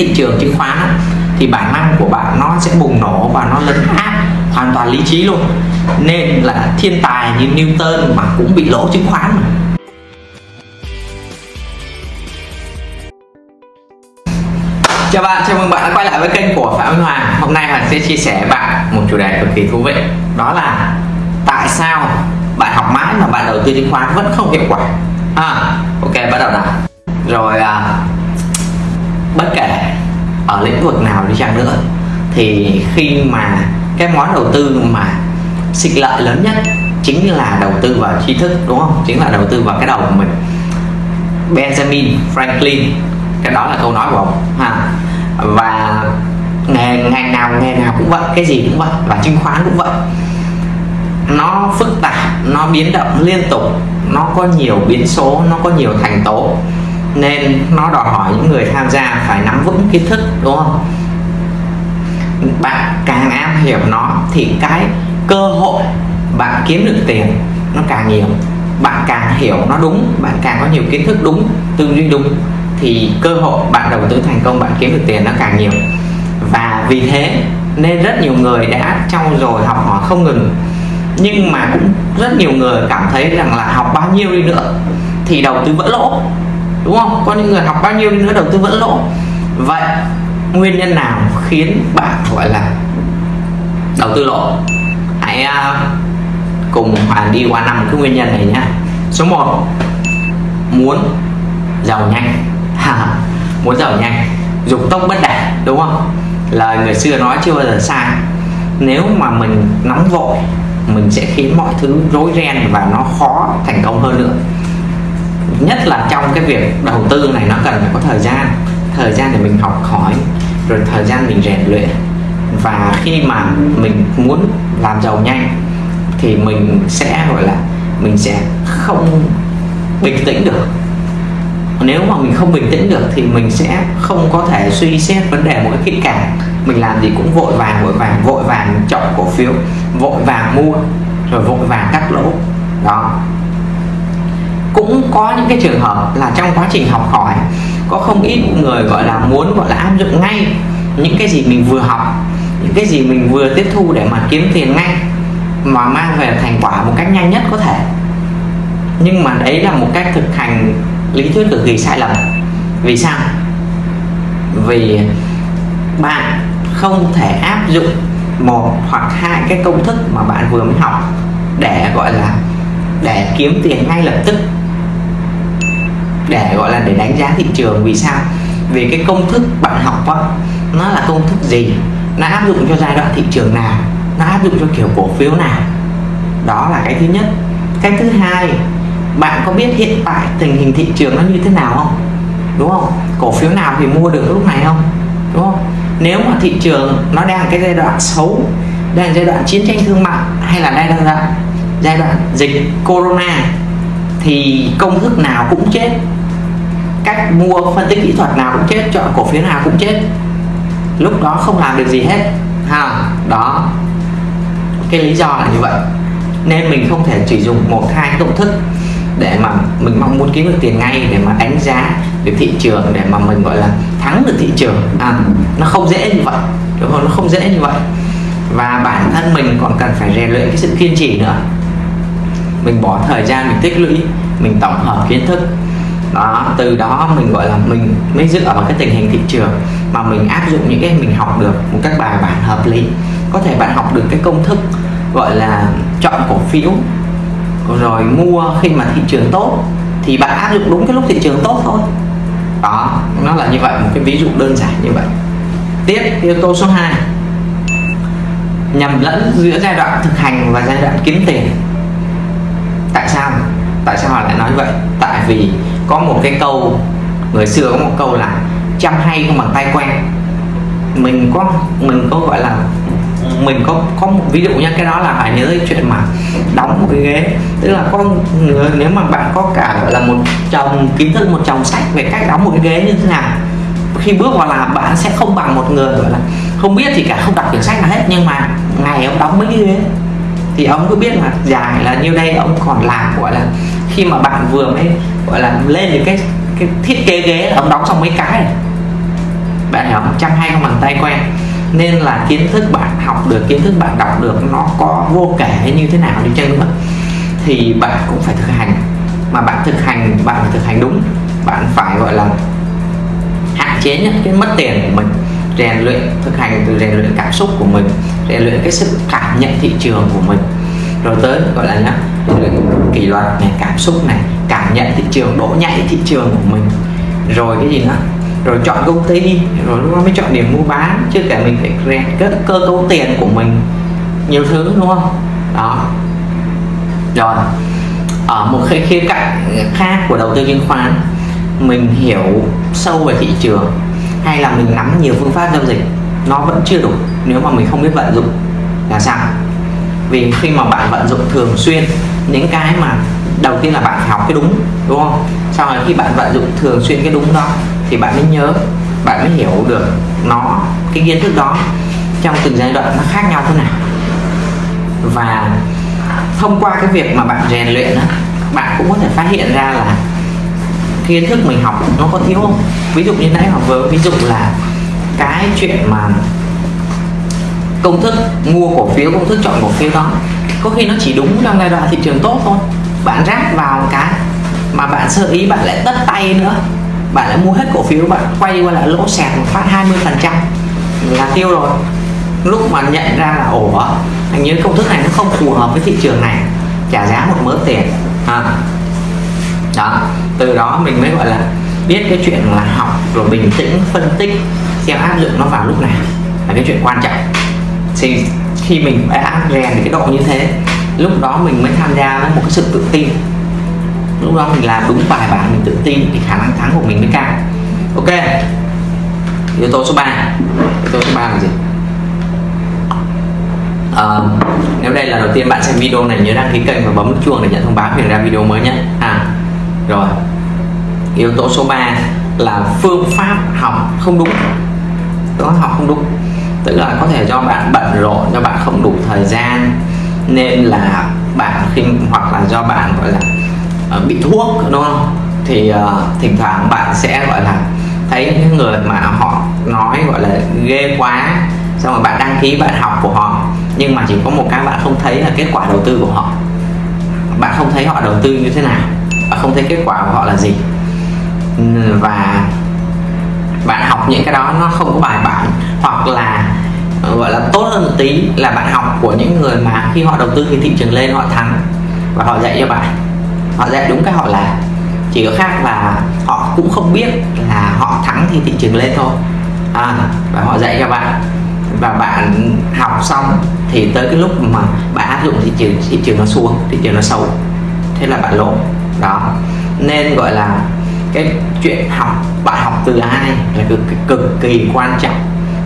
thị trường chứng khoán thì bản năng của bạn nó sẽ bùng nổ và nó lấn át hoàn toàn lý trí luôn. Nên là thiên tài như Newton mà cũng bị lỗ chứng khoán mà Chào bạn, chào mừng bạn đã quay lại với kênh của Phạm Minh Hoàng. Hôm nay Hoàng sẽ chia sẻ với bạn một chủ đề cực kỳ thú vị Đó là tại sao bạn học mãi mà bạn đầu tư chứng khoán vẫn không hiệu quả? À, Ok, bắt đầu nào. Rồi à, bất kể ở lĩnh vực nào đi chăng nữa, thì khi mà cái món đầu tư mà xịt lợi lớn nhất chính là đầu tư vào tri thức, đúng không? Chính là đầu tư vào cái đầu của mình. Benjamin Franklin, cái đó là câu nói của ông, ha. Và nghề, ngành nào, nghề nào cũng vậy, cái gì cũng vậy, và chứng khoán cũng vậy. Nó phức tạp, nó biến động liên tục, nó có nhiều biến số, nó có nhiều thành tố nên nó đòi hỏi những người tham gia phải nắm vững kiến thức, đúng không? Bạn càng am hiểu nó thì cái cơ hội bạn kiếm được tiền nó càng nhiều. Bạn càng hiểu nó đúng, bạn càng có nhiều kiến thức đúng, tư duy đúng thì cơ hội bạn đầu tư thành công, bạn kiếm được tiền nó càng nhiều. Và vì thế nên rất nhiều người đã trau dồi học hỏi không ngừng. Nhưng mà cũng rất nhiều người cảm thấy rằng là học bao nhiêu đi nữa thì đầu tư vẫn lỗ đúng không? Có những người học bao nhiêu đi nữa đầu tư vẫn lỗ. Vậy nguyên nhân nào khiến bạn gọi là đầu tư lỗ? Hãy uh, cùng Hoàng đi qua năm cái nguyên nhân này nhé. Số 1 muốn giàu nhanh. Muốn giàu nhanh. Dục tốc bất đạt đúng không? Lời người xưa nói chưa bao giờ sai nếu mà mình nóng vội mình sẽ khiến mọi thứ rối ren và nó khó thành công hơn nữa nhất là trong cái việc đầu tư này, nó cần phải có thời gian. Thời gian để mình học hỏi, rồi thời gian mình rèn luyện. Và khi mà mình muốn làm giàu nhanh, thì mình sẽ, gọi là, mình sẽ không bình tĩnh được. Nếu mà mình không bình tĩnh được, thì mình sẽ không có thể suy xét vấn đề một cách kỹ càng. Mình làm gì cũng vội vàng vội vàng vội vàng chọn cổ phiếu, vội vàng mua, rồi vội vàng cắt lỗ. Đó cũng có những cái trường hợp là trong quá trình học hỏi, có không ít người gọi là muốn, gọi là áp dụng ngay những cái gì mình vừa học, những cái gì mình vừa tiếp thu để mà kiếm tiền ngay, mà mang về thành quả một cách nhanh nhất có thể. Nhưng mà đấy là một cách thực hành lý thuyết cực kỳ sai lầm. Vì sao? Vì bạn không thể áp dụng một hoặc hai cái công thức mà bạn vừa mới học để gọi là, để kiếm tiền ngay lập tức để gọi là để đánh giá thị trường. Vì sao? Vì cái công thức bạn học đó, nó là công thức gì? Nó áp dụng cho giai đoạn thị trường nào? Nó áp dụng cho kiểu cổ phiếu nào? Đó là cái thứ nhất. Cái thứ hai bạn có biết hiện tại tình hình thị trường nó như thế nào không? Đúng không? Cổ phiếu nào thì mua được lúc này không? Đúng không? Nếu mà thị trường nó đang cái giai đoạn xấu đang giai đoạn chiến tranh thương mại hay là đang giai đoạn giai đoạn dịch corona thì công thức nào cũng chết cách mua phân tích kỹ thuật nào cũng chết chọn cổ phiếu nào cũng chết. Lúc đó không làm được gì hết ha đó. Cái lý do là như vậy. Nên mình không thể chỉ dùng một hai công thức để mà mình mong muốn kiếm được tiền ngay để mà đánh giá được thị trường để mà mình gọi là thắng được thị trường. À, nó không dễ như vậy đúng không? Nó không dễ như vậy. Và bản thân mình còn cần phải rèn luyện cái sự kiên trì nữa. Mình bỏ thời gian mình tích lũy mình tổng hợp kiến thức đó, từ đó mình, gọi là, mình mới dựa vào cái tình hình thị trường mà mình áp dụng những cái mình học được một các bài bản hợp lý. Có thể bạn học được cái công thức, gọi là, chọn cổ phiếu, rồi mua khi mà thị trường tốt thì bạn áp dụng đúng cái lúc thị trường tốt thôi. Đó, nó là như vậy, một cái ví dụ đơn giản như vậy. Tiếp, yếu tố số 2 nhầm lẫn giữa giai đoạn thực hành và giai đoạn kiếm tiền. Tại sao? Tại sao họ lại nói vậy? Tại vì có một cái câu, người xưa có một câu là chăm hay không bằng tay quen. Mình có mình có gọi là, mình có có một, ví dụ nha, cái đó là phải nhớ cái chuyện mà đóng một cái ghế. Tức là có nếu mà bạn có cả, gọi là, một chồng, kiến thức một chồng sách về cách đóng một cái ghế như thế nào, khi bước vào làm bạn sẽ không bằng một người, gọi là, không biết thì cả, không đọc quyển sách nào hết. Nhưng mà ngày ông đóng mấy cái ghế, thì ông cứ biết là dài là nhiêu đây ông còn làm, gọi là khi mà bạn vừa mới, gọi là, lên được cái cái thiết kế ghế ông đóng xong mấy cái này bạn hiểu không? Trăm hai con bàn tay quen. Nên là kiến thức bạn học được, kiến thức bạn đọc được nó có vô kể như thế nào đi chăng nữa. Thì bạn cũng phải thực hành. Mà bạn thực hành, bạn phải thực hành đúng. Bạn phải, gọi là, hạn chế nhất cái mất tiền của mình. Rèn luyện, thực hành từ rèn luyện cảm xúc của mình. Rèn luyện cái sự cảm nhận thị trường của mình. Rồi tới, gọi là nhá, rèn luyện kỷ luật này cảm xúc này cảm nhận thị trường độ nhạy thị trường của mình. Rồi cái gì nữa? Rồi chọn công ty rồi lúc đó mới chọn điểm mua bán chứ cả mình phải rèn cơ, cơ cấu tiền của mình nhiều thứ đúng không? Đó. Rồi ở một cái khía cạnh khác của đầu tư chứng khoán mình hiểu sâu về thị trường hay là mình nắm nhiều phương pháp giao dịch nó vẫn chưa đủ nếu mà mình không biết vận dụng là sao? Vì khi mà bạn vận dụng thường xuyên những cái mà đầu tiên là bạn phải học cái đúng đúng không? Sau này khi bạn vận dụng thường xuyên cái đúng đó thì bạn mới nhớ bạn mới hiểu được nó cái kiến thức đó trong từng giai đoạn nó khác nhau thế nào. Và thông qua cái việc mà bạn rèn luyện đó, bạn cũng có thể phát hiện ra là kiến thức mình học nó có thiếu không? Ví dụ như nãy học vừa ví dụ là cái chuyện mà công thức mua cổ phiếu công thức chọn cổ phiếu đó có khi nó chỉ đúng trong giai đoạn thị trường tốt thôi. Bạn ráp vào cái mà bạn sơ ý, bạn lại tất tay nữa. Bạn lại mua hết cổ phiếu, bạn quay qua lại lỗ sẹt một phát 20 phần trăm. Là tiêu rồi. Lúc mà nhận ra là ổ anh nhớ công thức này nó không phù hợp với thị trường này, trả giá một mớ tiền. À. đó. Từ đó mình mới gọi là biết cái chuyện là học rồi bình tĩnh, phân tích, xem áp dụng nó vào lúc nào. Là cái chuyện quan trọng. Thì khi mình đã rèn cái độ như thế lúc đó mình mới tham gia với một cái sự tự tin. Lúc đó mình làm đúng bài bản mình tự tin thì khả năng thắng của mình mới cao. Ok. Yếu tố số 3 yếu tố số 3 là gì? À, nếu đây là đầu tiên bạn xem video này nhớ đăng ký kênh và bấm chuông để nhận thông báo khi ra video mới nhé. À rồi. Yếu tố số 3 là phương pháp học không đúng. Đó học không đúng tức là có thể do bạn bận rộn do bạn không đủ thời gian nên là bạn khi hoặc là do bạn gọi là uh, bị thuốc đúng không? Thì uh, thỉnh thoảng bạn sẽ gọi là thấy những người mà họ nói gọi là ghê quá xong rồi bạn đăng ký bạn học của họ nhưng mà chỉ có một cái bạn không thấy là kết quả đầu tư của họ. Bạn không thấy họ đầu tư như thế nào và không thấy kết quả của họ là gì. Và bạn học những cái đó nó không có bài bản hoặc là Ờ, gọi là tốt hơn một tí là bạn học của những người mà khi họ đầu tư thì thị trường lên họ thắng và họ dạy cho bạn. Họ dạy đúng cái họ làm chỉ có khác là họ cũng không biết là họ thắng thì thị trường lên thôi. À, và họ dạy cho bạn. Và bạn học xong thì tới cái lúc mà bạn áp dụng thị trường thị trường nó xuống thị trường nó xấu. Thế là bạn lỗ đó. Nên gọi là cái chuyện học bạn học từ ai là cực cực kỳ quan trọng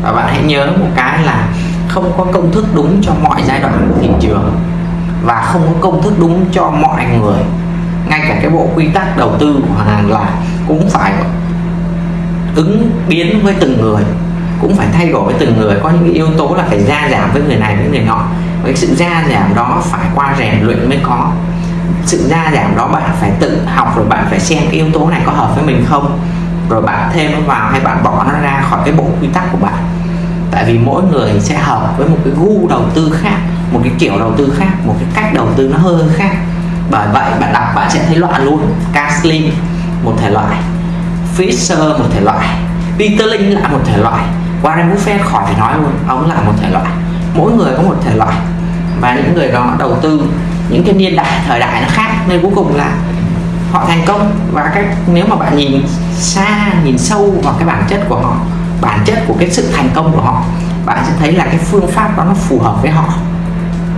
và bạn hãy nhớ một cái là không có công thức đúng cho mọi giai đoạn của thị trường và không có công thức đúng cho mọi người. Ngay cả cái bộ quy tắc đầu tư của hàng là cũng phải ứng biến với từng người, cũng phải thay đổi với từng người. Có những yếu tố là phải gia giảm với người này, với người nọ. Và cái sự gia giảm đó phải qua rèn luyện mới có. Sự gia giảm đó bạn phải tự học rồi bạn phải xem cái yếu tố này có hợp với mình không? Rồi bạn thêm nó vào hay bạn bỏ nó ra khỏi cái bộ quy tắc của bạn tại vì mỗi người sẽ hợp với một cái gu đầu tư khác, một cái kiểu đầu tư khác, một cái cách đầu tư nó hơi khác. Bởi vậy, bạn đọc bạn sẽ thấy loạn luôn. Caslim một thể loại. Fisher, một thể loại. Peter Lynch là một thể loại. Warren Buffett khỏi phải nói luôn, ông là một thể loại. Mỗi người có một thể loại. Và những người đó đầu tư những cái niên đại, thời đại nó khác. Nên cuối cùng là họ thành công. Và cách, nếu mà bạn nhìn xa, nhìn sâu vào cái bản chất của họ bản chất của cái sự thành công của họ bạn sẽ thấy là cái phương pháp đó nó phù hợp với họ.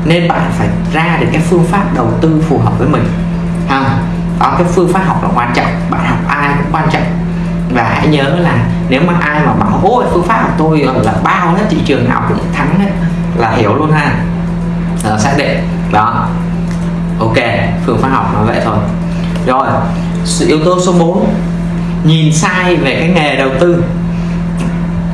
Nên bạn phải ra được cái phương pháp đầu tư phù hợp với mình. Ha đó cái phương pháp học là quan trọng bạn học ai cũng quan trọng. Và hãy nhớ là nếu mà ai mà bảo ôi phương pháp của tôi là bao hết thị trường nào cũng thắng ấy là hiểu luôn ha. À, xác định. Đó. Ok phương pháp học nó vậy thôi. Rồi yếu tố số 4 nhìn sai về cái nghề đầu tư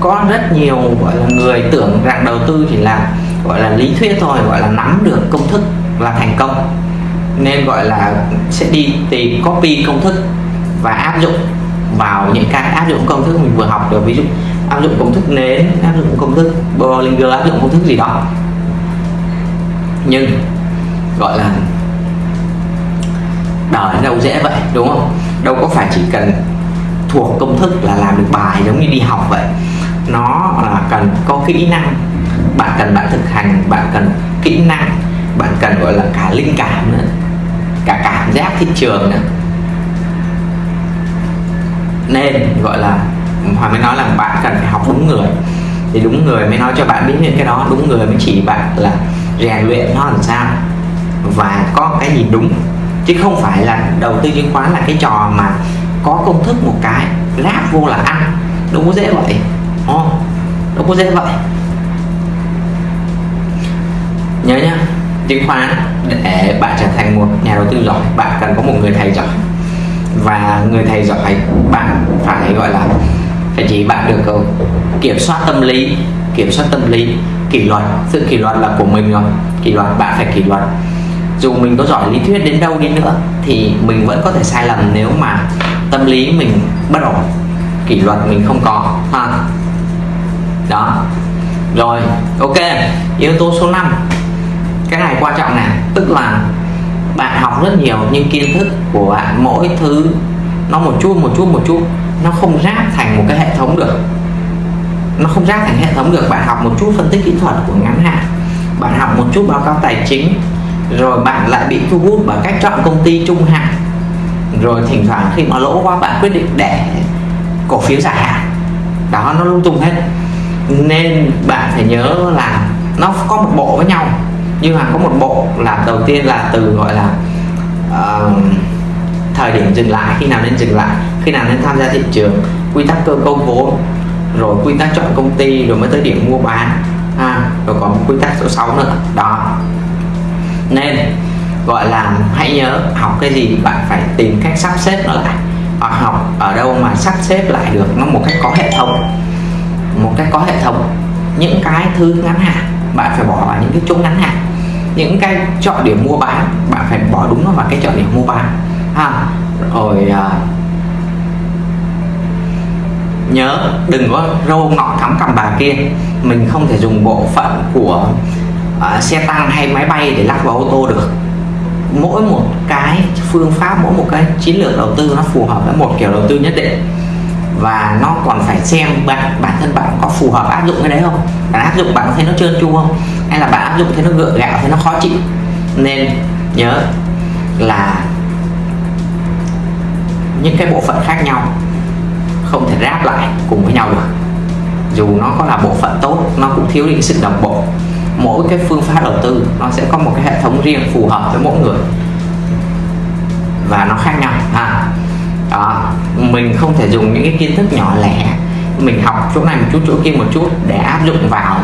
có rất nhiều, gọi là, người tưởng rằng đầu tư chỉ là, gọi là, lý thuyết thôi, gọi là, nắm được công thức là thành công. Nên, gọi là, sẽ đi tìm copy công thức và áp dụng vào những cái áp dụng công thức mình vừa học được. Ví dụ, áp dụng công thức nến, áp dụng công thức Bollinger, áp dụng công thức gì đó. Nhưng, gọi là, đời đâu dễ vậy, đúng không? Đâu có phải chỉ cần thuộc công thức là làm được bài giống như đi học vậy nó là cần có kỹ năng. Bạn cần bạn thực hành, bạn cần kỹ năng, bạn cần, gọi là, cả linh cảm nữa, cả cảm giác thị trường nữa. Nên, gọi là Hoàng mới nói là bạn cần phải học đúng người. Thì đúng người mới nói cho bạn biết những cái đó, đúng người mới chỉ bạn là rèn luyện nó làm sao và có cái gì đúng. Chứ không phải là đầu tư chứng khoán là cái trò mà có công thức một cái ráp vô là ăn đúng có dễ vậy đó nó cũng dễ vậy. Nhớ nhá, chứng khoán để bạn trở thành một nhà đầu tư giỏi, bạn cần có một người thầy giỏi. Và người thầy giỏi, bạn phải gọi là, phải chỉ bạn được kiểm soát tâm lý, kiểm soát tâm lý, kỷ luật. Sự kỷ luật là của mình rồi, kỷ luật bạn phải kỷ luật. Dù mình có giỏi lý thuyết đến đâu đi nữa, thì mình vẫn có thể sai lầm nếu mà tâm lý mình bất ổn, kỷ luật mình không có, ha đó. Rồi, ok. Yếu tố số 5 cái này quan trọng này tức là bạn học rất nhiều, nhưng kiến thức của bạn mỗi thứ nó một chút một chút một chút, nó không ráp thành một cái hệ thống được. Nó không ráp thành hệ thống được. Bạn học một chút phân tích kỹ thuật của ngắn hạn. Bạn học một chút báo cáo tài chính. Rồi bạn lại bị thu hút bởi cách chọn công ty trung hạn. Rồi thỉnh thoảng khi mà lỗ quá, bạn quyết định để cổ phiếu dài hạn. Đó, nó lung tung hết nên bạn phải nhớ là nó có một bộ với nhau. Nhưng mà có một bộ là đầu tiên là từ gọi là uh, thời điểm dừng lại khi nào nên dừng lại khi nào nên tham gia thị trường quy tắc cơ cấu vốn rồi quy tắc chọn công ty rồi mới tới điểm mua bán ha rồi còn quy tắc số 6 nữa. Đó. Nên gọi là hãy nhớ học cái gì bạn phải tìm cách sắp xếp nó lại. Hoặc học ở đâu mà sắp xếp lại được nó một cách có hệ thống một cách có hệ thống những cái thứ ngắn hạn bạn phải bỏ vào những cái chỗ ngắn hạn. Những cái chọn điểm mua bán bạn phải bỏ đúng nó vào cái chọn điểm mua bán. Ha rồi à, nhớ đừng có râu ngọn thắm cầm bà kia. Mình không thể dùng bộ phận của à, xe tăng hay máy bay để lắp vào ô tô được. Mỗi một cái phương pháp mỗi một cái chiến lược đầu tư nó phù hợp với một kiểu đầu tư nhất định và nó còn phải xem bạn, bản thân bạn có phù hợp áp dụng cái đấy không? Bạn áp dụng bạn có thấy nó trơn tru không? Hay là bạn áp dụng thấy nó gượng gạo, thấy nó khó chịu? Nên nhớ là những cái bộ phận khác nhau không thể ráp lại cùng với nhau được. Dù nó có là bộ phận tốt, nó cũng thiếu đi sự đồng bộ. Mỗi cái phương pháp đầu tư, nó sẽ có một cái hệ thống riêng phù hợp với mỗi người. Và nó khác nhau, ha? Đó, mình không thể dùng những cái kiến thức nhỏ lẻ. Mình học chỗ này một chút, chỗ kia một chút để áp dụng vào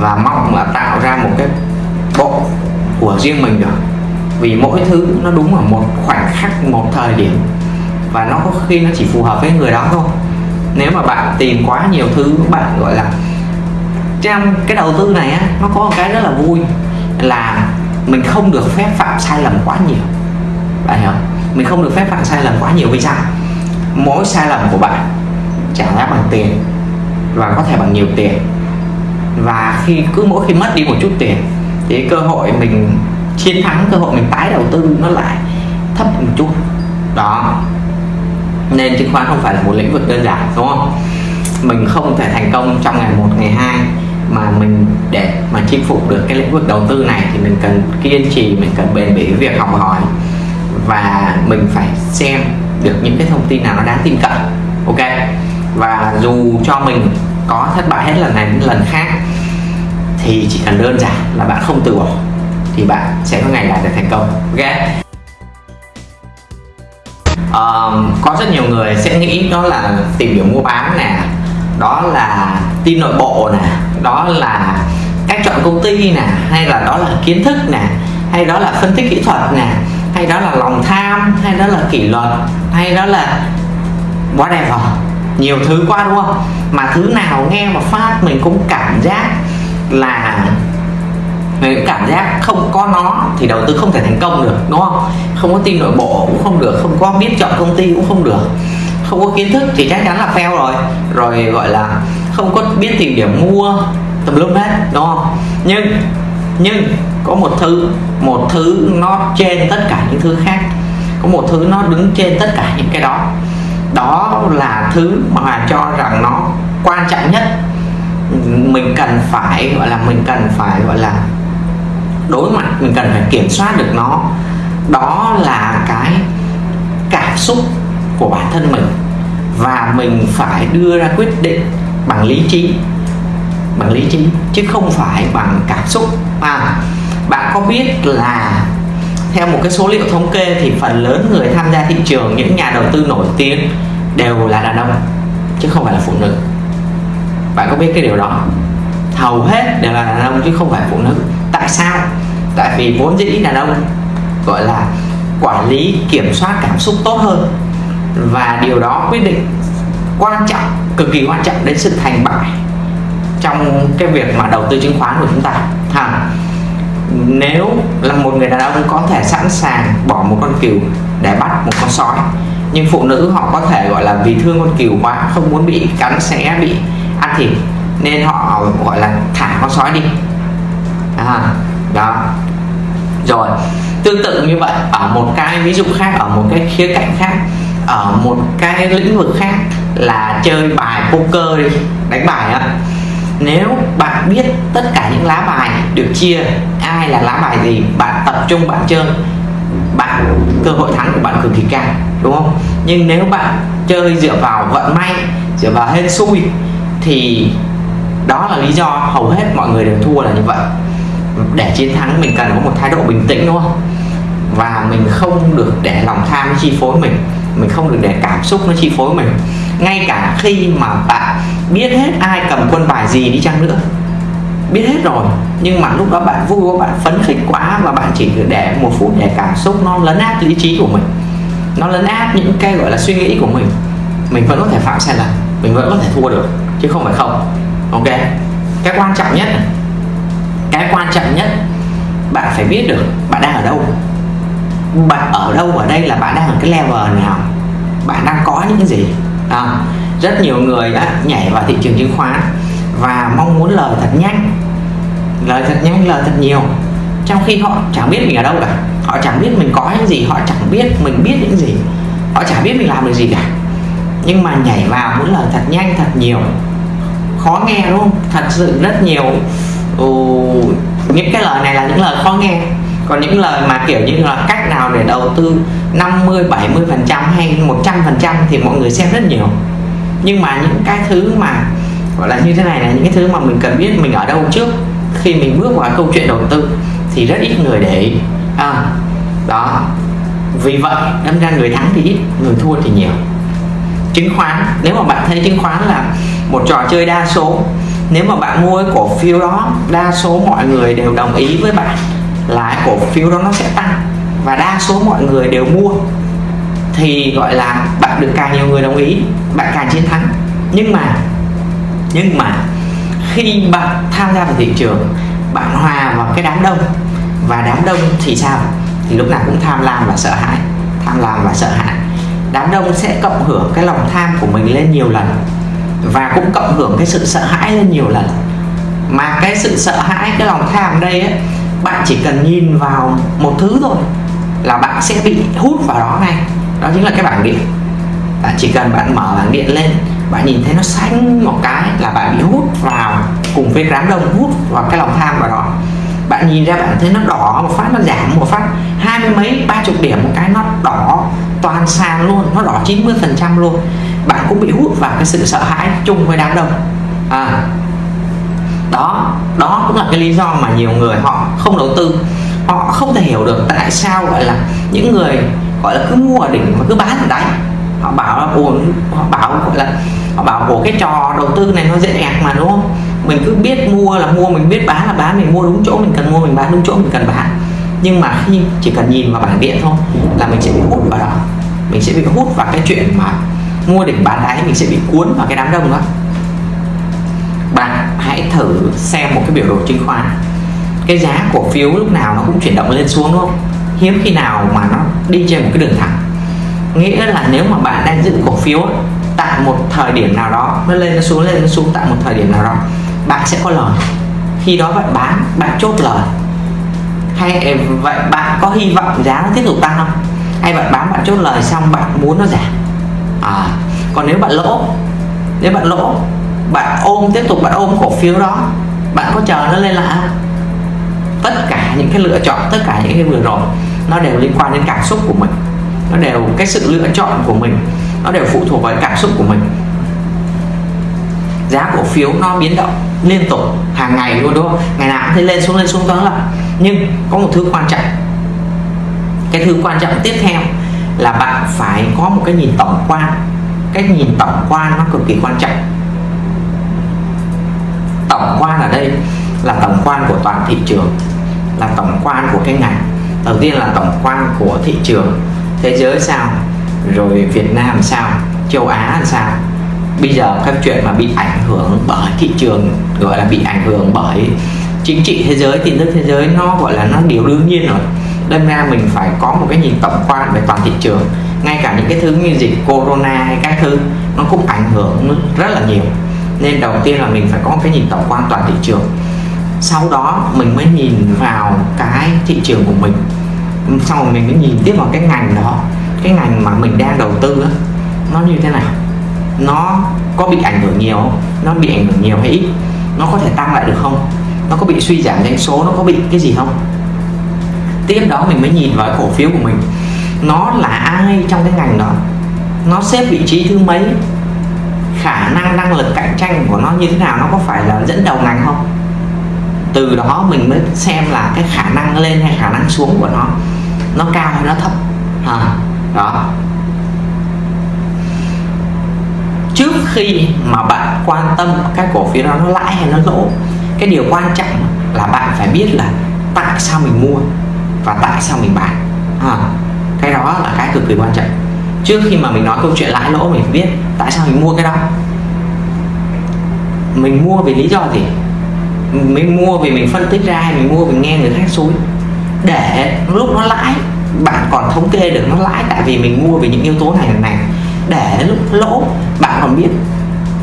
và mong là tạo ra một cái bộ của riêng mình được. Vì mỗi thứ nó đúng ở một khoảnh khắc, một thời điểm và nó có khi nó chỉ phù hợp với người đó thôi. Nếu mà bạn tìm quá nhiều thứ, bạn, gọi là, trong cái đầu tư này á, nó có một cái rất là vui là mình không được phép phạm sai lầm quá nhiều. Bạn hiểu không? Mình không được phép phạm sai lầm quá nhiều vì sao mỗi sai lầm của bạn trả giá bằng tiền và có thể bằng nhiều tiền. Và khi, cứ mỗi khi mất đi một chút tiền, thì cơ hội mình chiến thắng, cơ hội mình tái đầu tư nó lại thấp một chút. Đó. Nên chứng khoán không phải là một lĩnh vực đơn giản, đúng không? Mình không thể thành công trong ngày một, ngày hai mà mình để mà chinh phục được cái lĩnh vực đầu tư này thì mình cần kiên trì, mình cần bền bỉ việc học hỏi và mình phải xem được những cái thông tin nào nó đáng tin cậy ok? Và dù cho mình có thất bại hết lần này đến lần khác thì chỉ cần đơn giản là bạn không từ bỏ thì bạn sẽ có ngày đạt được thành công ok? Um, có rất nhiều người sẽ nghĩ đó là tìm hiểu mua bán nè đó là tin nội bộ nè đó là cách chọn công ty nè hay là đó là kiến thức nè hay đó là phân tích kỹ thuật nè hay đó là lòng tham, hay đó là kỷ luật, hay đó là whatever. Nhiều thứ quá, đúng không? Mà thứ nào nghe mà phát mình cũng cảm giác là mình cảm giác không có nó thì đầu tư không thể thành công được, đúng không? Không có tin nội bộ cũng không được, không có biết chọn công ty cũng không được. Không có kiến thức thì chắc chắn là fail rồi. Rồi gọi là không có biết tìm điểm mua, tùm lum hết, đúng không? Nhưng nhưng có một thứ một thứ nó trên tất cả những thứ khác. Có một thứ nó đứng trên tất cả những cái đó. Đó là thứ mà cho rằng nó quan trọng nhất. Mình cần phải, gọi là, mình cần phải, gọi là, đối mặt, mình cần phải kiểm soát được nó. Đó là cái cảm xúc của bản thân mình. Và mình phải đưa ra quyết định bằng lý trí bằng lý trí chứ không phải bằng cảm xúc. À, bạn có biết là theo một cái số liệu thống kê thì phần lớn người tham gia thị trường những nhà đầu tư nổi tiếng đều là đàn ông chứ không phải là phụ nữ. Bạn có biết cái điều đó? Hầu hết đều là đàn ông chứ không phải phụ nữ. Tại sao? Tại vì vốn dĩ đàn ông gọi là quản lý kiểm soát cảm xúc tốt hơn. Và điều đó quyết định quan trọng cực kỳ quan trọng đến sự thành bại trong cái việc mà đầu tư chứng khoán của chúng ta. Ha nếu là một người đàn ông có thể sẵn sàng bỏ một con cừu để bắt một con sói nhưng phụ nữ họ có thể gọi là vì thương con cừu quá không muốn bị cắn sẽ bị ăn thịt nên họ gọi là thả con sói đi. À, đó. Rồi tương tự như vậy ở một cái ví dụ khác ở một cái khía cạnh khác ở một cái lĩnh vực khác là chơi bài poker đi đánh bài á nếu bạn biết tất cả những lá bài được chia, ai là lá bài gì, bạn tập trung bạn chơi, bạn, cơ hội thắng của bạn cực kỳ cao, đúng không? Nhưng nếu bạn chơi dựa vào vận may, dựa vào hên xui, thì đó là lý do hầu hết mọi người đều thua là như vậy. Để chiến thắng, mình cần có một thái độ bình tĩnh, đúng không? Và mình không được để lòng tham chi phối mình mình không được để cảm xúc nó chi phối mình ngay cả khi mà bạn biết hết ai cầm quân bài gì đi chăng nữa, biết hết rồi. Nhưng mà lúc đó bạn vui quá bạn phấn khích quá và bạn chỉ để một phút để cảm xúc nó lấn át lý trí của mình. Nó lấn át những cái gọi là suy nghĩ của mình. Mình vẫn có thể phạm sai lầm mình vẫn có thể thua được, chứ không phải không. Ok? Cái quan trọng nhất cái quan trọng nhất, bạn phải biết được bạn đang ở đâu. Bạn ở đâu ở đây là bạn đang ở cái level nào. Bạn đang có những cái gì đó. rất nhiều người đã nhảy vào thị trường chứng khoán và mong muốn lời thật nhanh lời thật nhanh lời thật nhiều. Trong khi họ chẳng biết mình ở đâu cả. Họ chẳng biết mình có những gì họ chẳng biết mình biết những gì. Họ chẳng biết mình làm được gì cả. Nhưng mà nhảy vào muốn lời thật nhanh thật nhiều. Khó nghe đúng không? Thật sự rất nhiều. Ừ, những cái lời này là những lời khó nghe còn những lời mà kiểu như là cách nào để đầu tư 50 70 phần trăm hay 100 phần trăm thì mọi người xem rất nhiều. Nhưng mà những cái thứ mà gọi là như thế này là những cái thứ mà mình cần biết mình ở đâu trước khi mình bước vào câu chuyện đầu tư thì rất ít người để ý. À, đó. Vì vậy đâm ra người thắng thì ít người thua thì nhiều. Chứng khoán nếu mà bạn thấy chứng khoán là một trò chơi đa số nếu mà bạn mua cái cổ phiếu đó đa số mọi người đều đồng ý với bạn là cổ phiếu đó nó sẽ tăng và đa số mọi người đều mua. Thì gọi là bạn được càng nhiều người đồng ý bạn càng chiến thắng. Nhưng mà nhưng mà khi bạn tham gia vào thị trường bạn hòa vào cái đám đông. Và đám đông thì sao? Thì lúc nào cũng tham lam và sợ hãi tham lam và sợ hãi. Đám đông sẽ cộng hưởng cái lòng tham của mình lên nhiều lần và cũng cộng hưởng cái sự sợ hãi lên nhiều lần. Mà cái sự sợ hãi cái lòng tham đây ấy, bạn chỉ cần nhìn vào một thứ thôi là bạn sẽ bị hút vào đó ngay. Đó chính là cái bảng điện. Bạn chỉ cần bạn mở bảng điện lên bạn nhìn thấy nó xanh một cái là bạn bị hút vào cùng với đám đông hút vào cái lòng tham vào đó. Bạn nhìn ra bạn thấy nó đỏ một phát nó giảm một phát. Hai mươi mấy ba chục điểm một cái nó đỏ toàn sàn luôn nó đỏ 90 phần trăm luôn. Bạn cũng bị hút vào cái sự sợ hãi chung với đám đông. À, đó đó cũng là cái lý do mà nhiều người họ không đầu tư. Họ không thể hiểu được tại sao, gọi là, những người, gọi là, cứ mua ở đỉnh mà cứ bán ở đáy. Họ bảo là, ồ, họ bảo, gọi là, họ bảo của cái trò đầu tư này nó dễ ẹc mà, đúng không? Mình cứ biết mua là mua, mình biết bán là bán, mình mua đúng chỗ mình cần mua, mình bán đúng chỗ mình cần bán. Nhưng mà khi chỉ cần nhìn vào bảng điện thôi là mình sẽ bị hút vào đó. Mình sẽ bị hút vào cái chuyện mà mua đỉnh bán đáy, mình sẽ bị cuốn vào cái đám đông đó hãy thử xem một cái biểu đồ chứng khoán. Cái giá cổ phiếu lúc nào nó cũng chuyển động lên xuống đúng không? Hiếm khi nào mà nó đi trên một cái đường thẳng. Nghĩa là nếu mà bạn đang giữ cổ phiếu tại một thời điểm nào đó nó lên nó xuống lên nó xuống tại một thời điểm nào đó bạn sẽ có lời. Khi đó bạn bán bạn chốt lời. Hay ờ, vậy bạn có hy vọng giá nó tiếp tục tăng không? Hay bạn bán bạn chốt lời xong bạn muốn nó giảm? À, còn nếu bạn lỗ nếu bạn lỗ bạn ôm, tiếp tục bạn ôm cổ phiếu đó. Bạn có chờ nó lên lại không? Tất cả những cái lựa chọn, tất cả những cái vừa rồi, nó đều liên quan đến cảm xúc của mình. Nó đều, cái sự lựa chọn của mình, nó đều phụ thuộc vào cảm xúc của mình. Giá cổ phiếu nó biến động liên tục, hàng ngày luôn, đúng không? Ngày nào cũng thấy lên xuống lên xuống tới là nhưng có một thứ quan trọng. Cái thứ quan trọng tiếp theo là bạn phải có một cái nhìn tổng quan. Cái nhìn tổng quan nó cực kỳ quan trọng tổng quan ở đây là tổng quan của toàn thị trường, là tổng quan của cái ngành. Đầu tiên là tổng quan của thị trường thế giới sao, rồi Việt Nam sao, châu Á sao. Bây giờ các chuyện mà bị ảnh hưởng bởi thị trường, gọi là bị ảnh hưởng bởi chính trị thế giới tin tức thế giới, nó gọi là nó điều đương nhiên rồi. Đâm ra mình phải có một cái nhìn tổng quan về toàn thị trường. Ngay cả những cái thứ như dịch corona hay các thứ, nó cũng ảnh hưởng rất là nhiều nên đầu tiên là mình phải có một cái nhìn tổng quan toàn thị trường. Sau đó mình mới nhìn vào cái thị trường của mình. Sau rồi mình mới nhìn tiếp vào cái ngành đó. Cái ngành mà mình đang đầu tư đó, nó như thế nào? Nó có bị ảnh hưởng nhiều không? Nó bị ảnh hưởng nhiều hay ít? Nó có thể tăng lại được không? Nó có bị suy giảm doanh số? Nó có bị cái gì không? Tiếp đó mình mới nhìn vào cổ phiếu của mình. Nó là ai trong cái ngành đó? Nó xếp vị trí thứ mấy? Khả năng năng lực cạnh tranh của nó như thế nào nó có phải là dẫn đầu ngành không? Từ đó mình mới xem là cái khả năng lên hay khả năng xuống của nó nó cao hay nó thấp. À, đó. Trước khi mà bạn quan tâm cái cổ phiếu đó nó lãi hay nó lỗ cái điều quan trọng là bạn phải biết là tại sao mình mua và tại sao mình bán. À, cái đó là cái cực kỳ quan trọng. Trước khi mà mình nói câu chuyện lãi lỗ mình phải biết tại sao mình mua cái đó? Mình mua vì lý do gì? Mình mua vì mình phân tích ra hay mình mua vì nghe người khác xúi để lúc nó lãi bạn còn thống kê được nó lãi tại vì mình mua vì những yếu tố này này để lúc lỗ bạn còn biết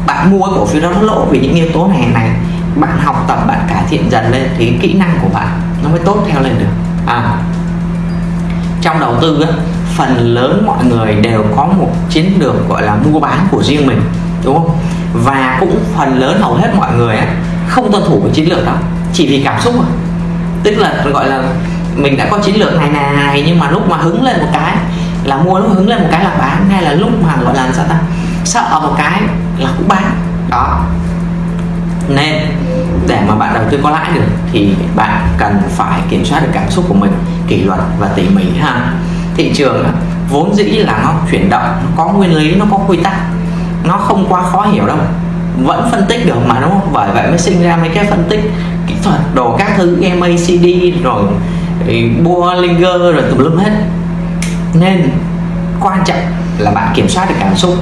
bạn mua cổ phiếu đó nó lỗ vì những yếu tố này này bạn học tập bạn cải thiện dần lên thì kỹ năng của bạn nó mới tốt theo lên được. À, trong đầu tư á, phần lớn mọi người đều có một chiến lược gọi là mua bán của riêng mình đúng không? Và cũng phần lớn hầu hết mọi người á, không tuân thủ cái chiến lược đó chỉ vì cảm xúc thôi. Tức là gọi là mình đã có chiến lược này này này nhưng mà lúc mà hứng lên một cái là mua lúc hứng lên một cái là bán hay là lúc mà gọi là sao ta sợ một cái là cũng bán. Đó. Nên để mà bạn đầu tư có lãi được thì bạn cần phải kiểm soát được cảm xúc của mình kỷ luật và tỉ mỉ ha thị trường vốn dĩ là nó chuyển động, nó có nguyên lý, nó có quy tắc. Nó không quá khó hiểu đâu, vẫn phân tích được mà, đúng không? Bởi vậy mới sinh ra mấy cái phân tích kỹ thuật, đồ các thứ MACD rồi ừ, Bollinger rồi tùm lum hết. Nên, quan trọng là bạn kiểm soát được cảm xúc.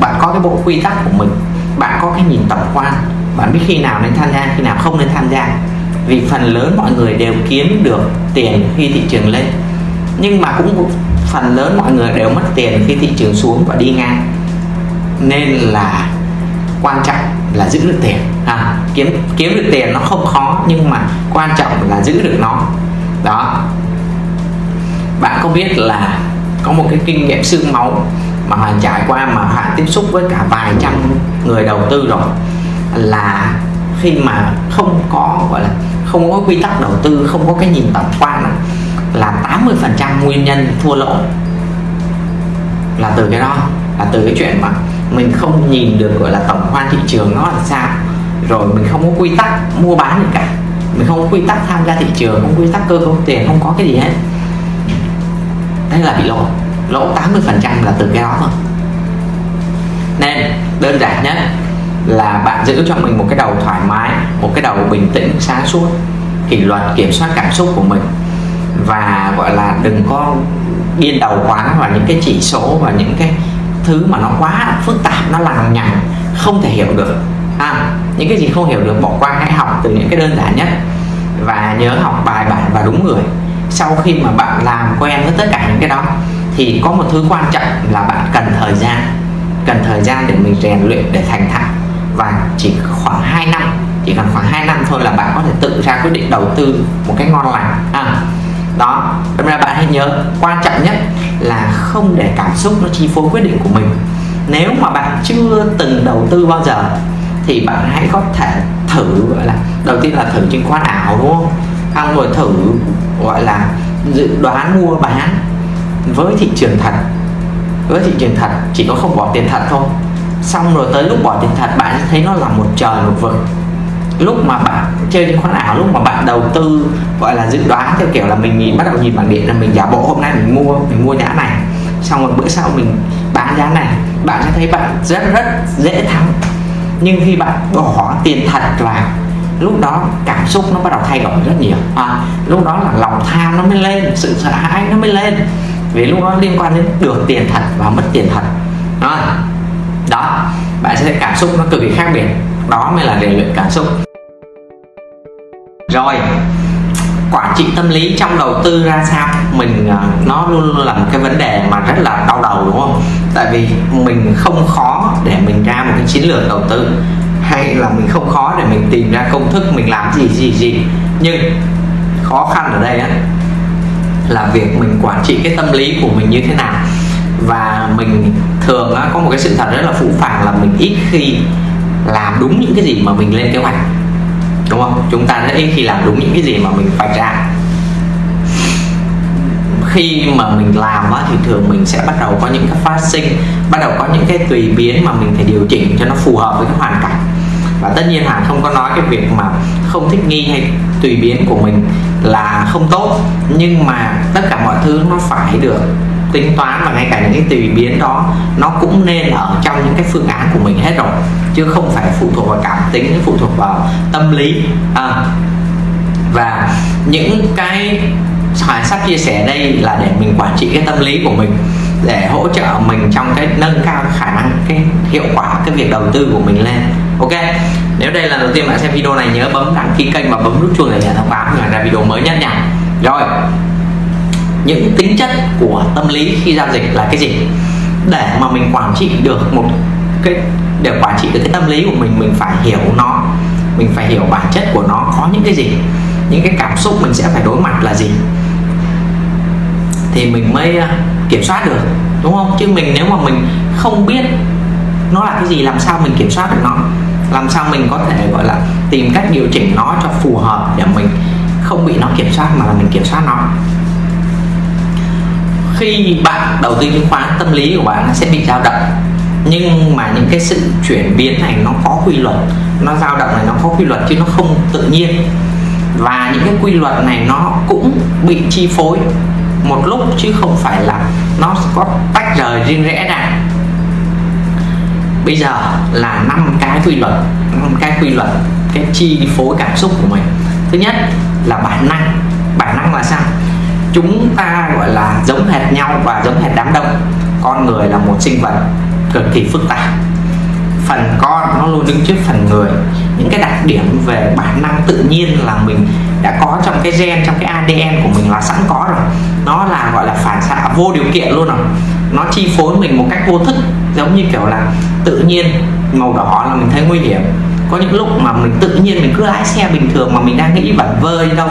Bạn có cái bộ quy tắc của mình, bạn có cái nhìn tổng quan. Bạn biết khi nào nên tham gia, khi nào không nên tham gia. Vì phần lớn mọi người đều kiếm được tiền khi thị trường lên nhưng mà cũng phần lớn mọi người đều mất tiền khi thị trường xuống và đi ngang. Nên là quan trọng là giữ được tiền. À, kiếm kiếm được tiền nó không khó nhưng mà quan trọng là giữ được nó. Đó. Bạn có biết là có một cái kinh nghiệm xương máu mà Hoàng trải qua mà Hoàng tiếp xúc với cả vài trăm người đầu tư rồi là khi mà không có gọi là không có quy tắc đầu tư không có cái nhìn tổng quan là 80% nguyên nhân thua lỗ. Là từ cái đó, là từ cái chuyện mà mình không nhìn được, gọi là, tổng quan thị trường nó là sao. Rồi mình không có quy tắc mua bán gì cả. Mình không có quy tắc tham gia thị trường, không quy tắc cơ cấu tiền, không có cái gì hết. Thế là bị lỗ. Lỗ 80 phần trăm là từ cái đó thôi. Nên, đơn giản nhất là bạn giữ cho mình một cái đầu thoải mái, một cái đầu bình tĩnh, sáng suốt, kỷ luật, kiểm soát cảm xúc của mình và gọi là đừng có điên đầu quá vào những cái chỉ số và những cái thứ mà nó quá phức tạp nó lằng nhằng không thể hiểu được. À, những cái gì không hiểu được bỏ qua hãy học từ những cái đơn giản nhất. Và nhớ học bài bản và đúng người. Sau khi mà bạn làm quen với tất cả những cái đó thì có một thứ quan trọng là bạn cần thời gian. Cần thời gian để mình rèn luyện để thành thạo. Và chỉ khoảng 2 năm chỉ cần khoảng 2 năm thôi là bạn có thể tự ra quyết định đầu tư một cái ngon lành. À, đó đâm ra bạn hãy nhớ, quan trọng nhất là không để cảm xúc nó chi phối quyết định của mình. Nếu mà bạn chưa từng đầu tư bao giờ, thì bạn hãy có thể thử, gọi là, đầu tiên là thử chứng khoán ảo, đúng không? Xong rồi thử, gọi là, dự đoán mua bán với thị trường thật. Với thị trường thật, chỉ có không bỏ tiền thật thôi. Xong rồi tới lúc bỏ tiền thật, bạn sẽ thấy nó là một trời, một vực lúc mà bạn chơi chứng khoán ảo lúc mà bạn đầu tư gọi là dự đoán theo kiểu là mình nhìn bắt đầu nhìn bảng điện là mình giả bộ hôm nay mình mua mình mua giá này. Xong rồi bữa sau mình bán giá này. Bạn sẽ thấy bạn rất rất dễ thắng. Nhưng khi bạn bỏ tiền thật vào lúc đó cảm xúc nó bắt đầu thay đổi rất nhiều. À, lúc đó là lòng tham nó mới lên sự sợ hãi nó mới lên. Vì lúc đó liên quan đến được tiền thật và mất tiền thật. Đó, đó bạn sẽ thấy cảm xúc nó cực kỳ khác biệt. Đó mới là rèn luyện cảm xúc rồi quản trị tâm lý trong đầu tư ra sao? Mình à, nó luôn luôn là một cái vấn đề mà rất là đau đầu đúng không? Tại vì mình không khó để mình ra một cái chiến lược đầu tư hay là mình không khó để mình tìm ra công thức mình làm gì gì gì. Nhưng khó khăn ở đây á là việc mình quản trị cái tâm lý của mình như thế nào. Và mình thường á, có một cái sự thật rất là phũ phàng là mình ít khi làm đúng những cái gì mà mình lên kế hoạch đúng không? Chúng ta rất ít khi làm đúng những cái gì mà mình vạch ra khi mà mình làm á, thì thường mình sẽ bắt đầu có những cái phát sinh bắt đầu có những cái tùy biến mà mình phải điều chỉnh cho nó phù hợp với cái hoàn cảnh. Và tất nhiên hẳn không có nói cái việc mà không thích nghi hay tùy biến của mình là không tốt nhưng mà tất cả mọi thứ nó phải được tính toán và ngay cả những cái tùy biến đó nó cũng nên ở trong những cái phương án của mình hết rồi chứ không phải phụ thuộc vào cảm tính phụ thuộc vào tâm lý. À, và những cái Hoài sắp chia sẻ đây là để mình quản trị cái tâm lý của mình để hỗ trợ mình trong cái nâng cao khả năng cái hiệu quả cái việc đầu tư của mình lên. Ok nếu đây là lần đầu tiên bạn xem video này nhớ bấm đăng ký kênh và bấm nút chuông để nhận thông báo khi ra video mới nhất nha. Rồi những tính chất của tâm lý khi giao dịch là cái gì? Để mà mình quản trị được một cái, để quản trị được cái tâm lý của mình mình phải hiểu nó. Mình phải hiểu bản chất của nó, có những cái gì? Những cái cảm xúc mình sẽ phải đối mặt là gì? Thì mình mới à, kiểm soát được, đúng không? Chứ mình nếu mà mình không biết nó là cái gì, làm sao mình kiểm soát được nó? Làm sao mình có thể, gọi là, tìm cách điều chỉnh nó cho phù hợp để mình không bị nó kiểm soát mà là mình kiểm soát nó? Khi bạn đầu tư chứng khoán tâm lý của bạn nó sẽ bị dao động. Nhưng mà những cái sự chuyển biến này nó có quy luật. Nó dao động này nó có quy luật chứ nó không tự nhiên. Và những cái quy luật này nó cũng bị chi phối một lúc chứ không phải là nó có tách rời riêng rẽ ra. Bây giờ là năm cái quy luật, năm cái quy luật, cái chi phối cảm xúc của mình. Thứ nhất là bản năng. Bản năng là sao? Chúng ta, gọi là, giống hệt nhau và giống hệt đám đông. Con người là một sinh vật cực kỳ phức tạp. Phần con nó luôn đứng trước phần người. Những cái đặc điểm về bản năng tự nhiên là mình đã có trong cái gen, trong cái ADN của mình là sẵn có rồi. Nó là, gọi là, phản xạ vô điều kiện luôn rồi. Nó chi phối mình một cách vô thức, giống như kiểu là tự nhiên, màu đỏ là mình thấy nguy hiểm. Có những lúc mà mình tự nhiên mình cứ lái xe bình thường mà mình đang nghĩ vẩn vơ đi đâu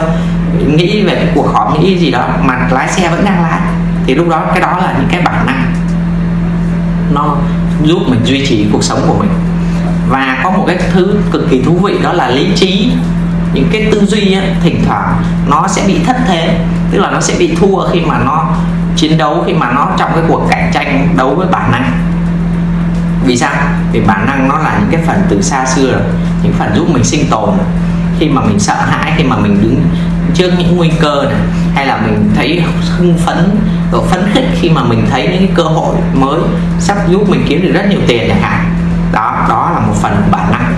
nghĩ về cái cuộc họp nghĩ gì đó mà lái xe vẫn đang lái thì lúc đó cái đó là những cái bản năng. Nó giúp mình duy trì cuộc sống của mình. Và có một cái thứ cực kỳ thú vị đó là lý trí. Những cái tư duy ấy, thỉnh thoảng nó sẽ bị thất thế tức là nó sẽ bị thua khi mà nó chiến đấu khi mà nó trong cái cuộc cạnh tranh đấu với bản năng. Vì sao? Vì bản năng nó là những cái phần từ xa xưa rồi những phần giúp mình sinh tồn. Khi mà mình sợ hãi khi mà mình đứng trước những nguy cơ này hay là mình thấy hưng phấn độ phấn khích khi mà mình thấy những cái cơ hội mới sắp giúp mình kiếm được rất nhiều tiền chẳng hạn. Đó đó là một phần bản năng.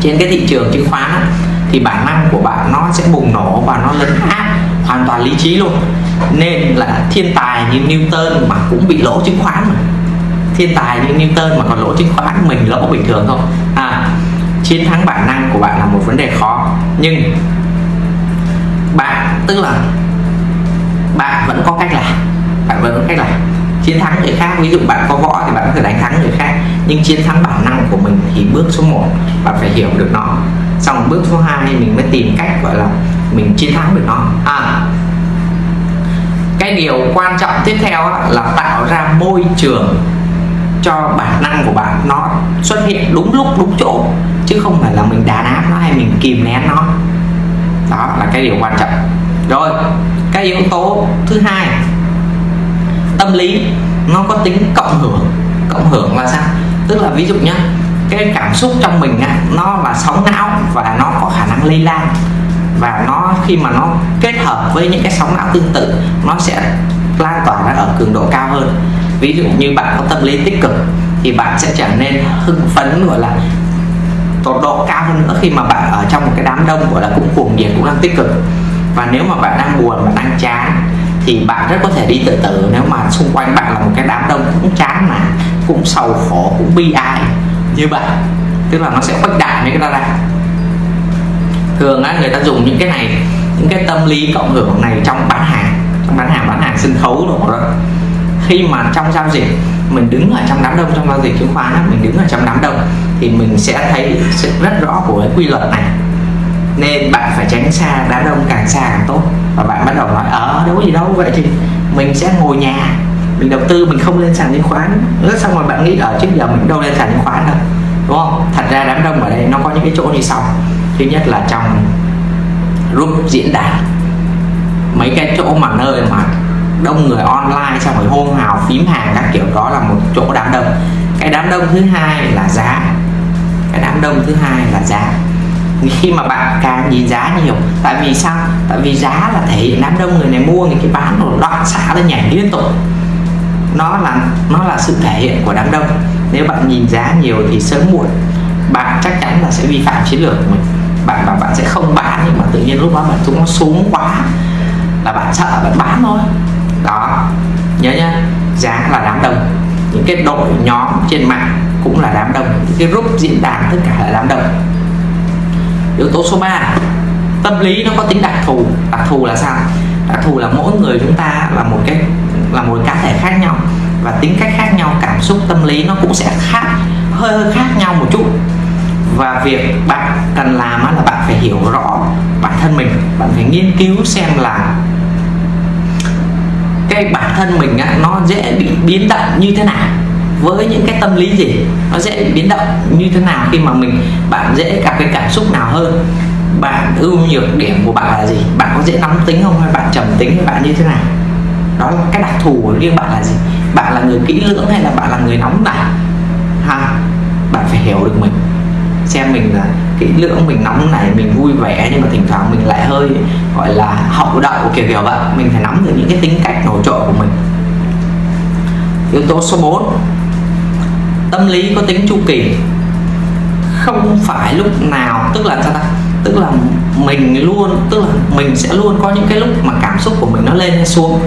Trên cái thị trường chứng khoán á, thì bản năng của bạn nó sẽ bùng nổ và nó lấn át hoàn toàn lý trí luôn. Nên là thiên tài như Newton mà cũng bị lỗ chứng khoán mà. Thiên tài như Newton mà còn lỗ chứng khoán mình lỗ bình thường thôi à chiến thắng bản năng của bạn là một vấn đề khó. Nhưng bạn tức là bạn vẫn có cách làm bạn vẫn có cách làm. Chiến thắng người khác, ví dụ bạn có võ thì bạn có thể đánh thắng người khác, nhưng chiến thắng bản năng của mình thì bước số 1 bạn phải hiểu được nó. Xong bước số 2 mình mới tìm cách, gọi là, mình chiến thắng được nó. À cái điều quan trọng tiếp theo là tạo ra môi trường cho bản năng của bạn. Nó xuất hiện đúng lúc, đúng chỗ, chứ không phải là mình đàn áp nó hay mình kìm nén nó đó là cái điều quan trọng. Rồi cái yếu tố thứ hai tâm lý nó có tính cộng hưởng. Cộng hưởng là sao? Tức là ví dụ nhá cái cảm xúc trong mình á, nó là sóng não và nó có khả năng lây lan. Và nó khi mà nó kết hợp với những cái sóng não tương tự nó sẽ lan tỏa ra ở cường độ cao hơn. Ví dụ như bạn có tâm lý tích cực thì bạn sẽ trở nên hưng phấn gọi là tột độ cao hơn nữa khi mà bạn ở trong một cái đám đông, gọi là cũng cuồng nhiệt, cũng đang tích cực. Và nếu mà bạn đang buồn, bạn đang chán thì bạn rất có thể đi tự tử. Nếu mà xung quanh bạn là một cái đám đông cũng chán mà, cũng sầu khổ, cũng bi ai như vậy tức là nó sẽ khuếch đại những cái đó ra. Thường á, người ta dùng những cái này, những cái tâm lý cộng hưởng này trong bán hàng, trong bán hàng bán hàng sân khấu đồ đó khi mà trong giao dịch, mình đứng ở trong đám đông, trong giao dịch chứng khoán mình đứng ở trong đám đông, thì mình sẽ thấy sự rất rõ của cái quy luật này. Nên bạn phải tránh xa, đám đông càng xa càng tốt. Và bạn bắt đầu nói ở đâu gì đâu, vậy thì mình sẽ ngồi nhà. Mình đầu tư, mình không lên sàn chứng khoán. Rất xong rồi bạn nghĩ ở trước giờ mình đâu lên sàn chứng khoán đâu. Đúng không? Thật ra đám đông ở đây nó có những cái chỗ như sau. Thứ nhất là trong group diễn đàn. Mấy cái chỗ mà nơi mà đông người online xong rồi hôn hào, phím hàng các kiểu, đó là một chỗ đám đông. Cái đám đông thứ hai là giá. Cái đám đông thứ hai là giá. Khi mà bạn càng nhìn giá nhiều, tại vì sao? Tại vì giá là thể hiện đám đông người này mua người kia bán rồi đoạn xả lên nhảy liên tục. Nó là nó là sự thể hiện của đám đông. Nếu bạn nhìn giá nhiều thì sớm muộn, bạn chắc chắn là sẽ vi phạm chiến lược của mình. Bạn và bạn sẽ không bán, nhưng mà tự nhiên lúc đó bạn chúng nó xuống quá là bạn sợ, bạn bán thôi nhớ nhá, giá là đám đông. Những cái đội nhóm trên mạng cũng là đám đông. Những cái group diễn đàn tất cả là đám đông. Yếu tố số 3 tâm lý nó có tính đặc thù. Đặc thù là sao? Đặc thù là mỗi người chúng ta là một cái, là một cá thể khác nhau và tính cách khác nhau, cảm xúc, tâm lý nó cũng sẽ khác, hơi hơi khác nhau một chút. Và việc bạn cần làm là bạn phải hiểu rõ bản thân mình, bạn phải nghiên cứu xem là cái bản thân mình á, nó dễ bị biến động như thế nào? Với những cái tâm lý gì? Nó dễ bị biến động như thế nào khi mà mình bạn dễ gặp cái cảm xúc nào hơn? Bạn ưu nhược điểm của bạn là gì? Bạn có dễ nóng tính không? Hay bạn trầm tính hay bạn như thế nào? Đó là cái đặc thù của riêng bạn là gì? Bạn là người kỹ lưỡng hay là bạn là người nóng nảy? Ha bạn phải hiểu được mình xem mình là kỹ lưỡng mình nóng này mình vui vẻ nhưng mà thỉnh thoảng mình lại hơi gọi là hậu đậu kiểu kiểu vậy. Mình phải nắm được những cái tính cách nổi trội của mình. Yếu tố số 4 tâm lý có tính chu kỳ. Không phải lúc nào tức là sao ta? Tức là mình luôn tức là mình sẽ luôn có những cái lúc mà cảm xúc của mình nó lên hay xuống.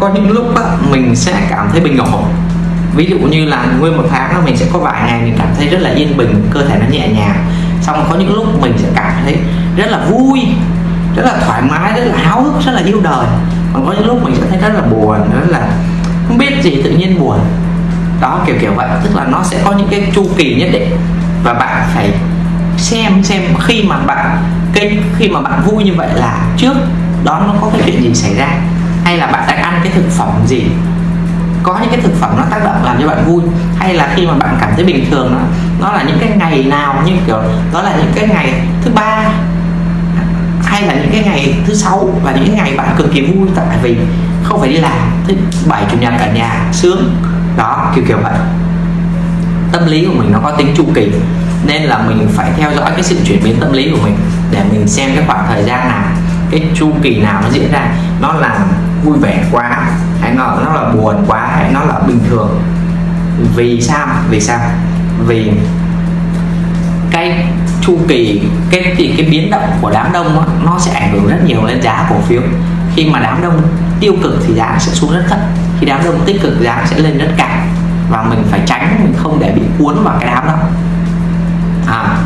Có những lúc á, mình sẽ cảm thấy bình ổn ví dụ như là nguyên một tháng đó mình sẽ có vài ngày mình cảm thấy rất là yên bình, cơ thể nó nhẹ nhàng. Xong có những lúc mình sẽ cảm thấy rất là vui, rất là thoải mái, rất là háo hức, rất là yêu đời. Còn có những lúc mình sẽ thấy rất là buồn, rất là không biết gì tự nhiên buồn. Đó, kiểu kiểu vậy. Tức là nó sẽ có những cái chu kỳ nhất định. Và bạn phải xem xem khi mà bạn cái khi mà bạn vui như vậy là trước đó nó có cái chuyện gì xảy ra? Hay là bạn đang ăn cái thực phẩm gì? Có những cái thực phẩm nó tác động làm cho bạn vui, hay là khi mà bạn cảm thấy bình thường nó nó là những cái ngày nào như kiểu đó là những cái ngày thứ ba, hay là những cái ngày thứ sáu, và những cái ngày bạn cực kỳ vui, tại vì không phải đi làm, thứ bảy, chủ nhật ở nhà sướng. Đó, kiểu kiểu vậy. Tâm lý của mình nó có tính chu kỳ, nên là mình phải theo dõi cái sự chuyển biến tâm lý của mình để mình xem cái khoảng thời gian nào, cái chu kỳ nào nó diễn ra. Nó là vui vẻ quá hay nó nó là buồn quá hay nó là bình thường. Vì sao? Vì sao? Vì cái chu kỳ cái thì cái biến động của đám đông đó, nó sẽ ảnh hưởng rất nhiều lên giá cổ phiếu. Khi mà đám đông tiêu cực thì giá sẽ xuống rất thấp. Khi đám đông tích cực giá sẽ lên rất cao. Và mình phải tránh mình không để bị cuốn vào cái đám đó. À.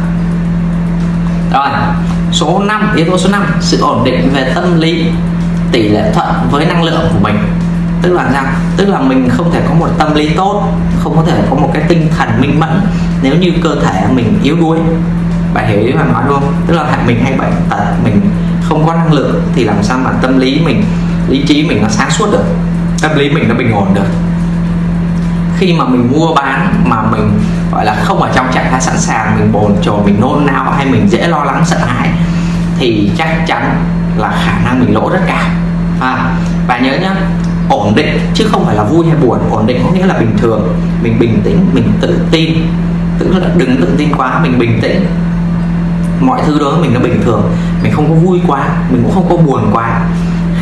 Rồi số 5 yếu tố số 5 sự ổn định về tâm lý tỷ lệ thuận với năng lượng của mình. Tức là rằng tức là mình không thể có một tâm lý tốt, không có thể có một cái tinh thần minh mẫn nếu như cơ thể mình yếu đuối. Bạn hiểu ý mà nói luôn tức là mình hay bệnh tật mình không có năng lượng thì làm sao mà tâm lý mình, lý trí mình nó sáng suốt được? Tâm lý mình nó bình ổn được. Khi mà mình mua bán mà mình, gọi là, không ở trong trạng thái sẵn sàng, mình bồn chồn, mình nôn nao hay mình dễ lo lắng, sợ hãi, thì chắc chắn là khả năng mình lỗ rất cao. À, và nhớ nhá ổn định chứ không phải là vui hay buồn. Ổn định có nghĩa là bình thường mình bình tĩnh mình tự tin. Tức là đừng tự tin quá mình bình tĩnh. Mọi thứ đó mình nó bình thường. Mình không có vui quá mình cũng không có buồn quá.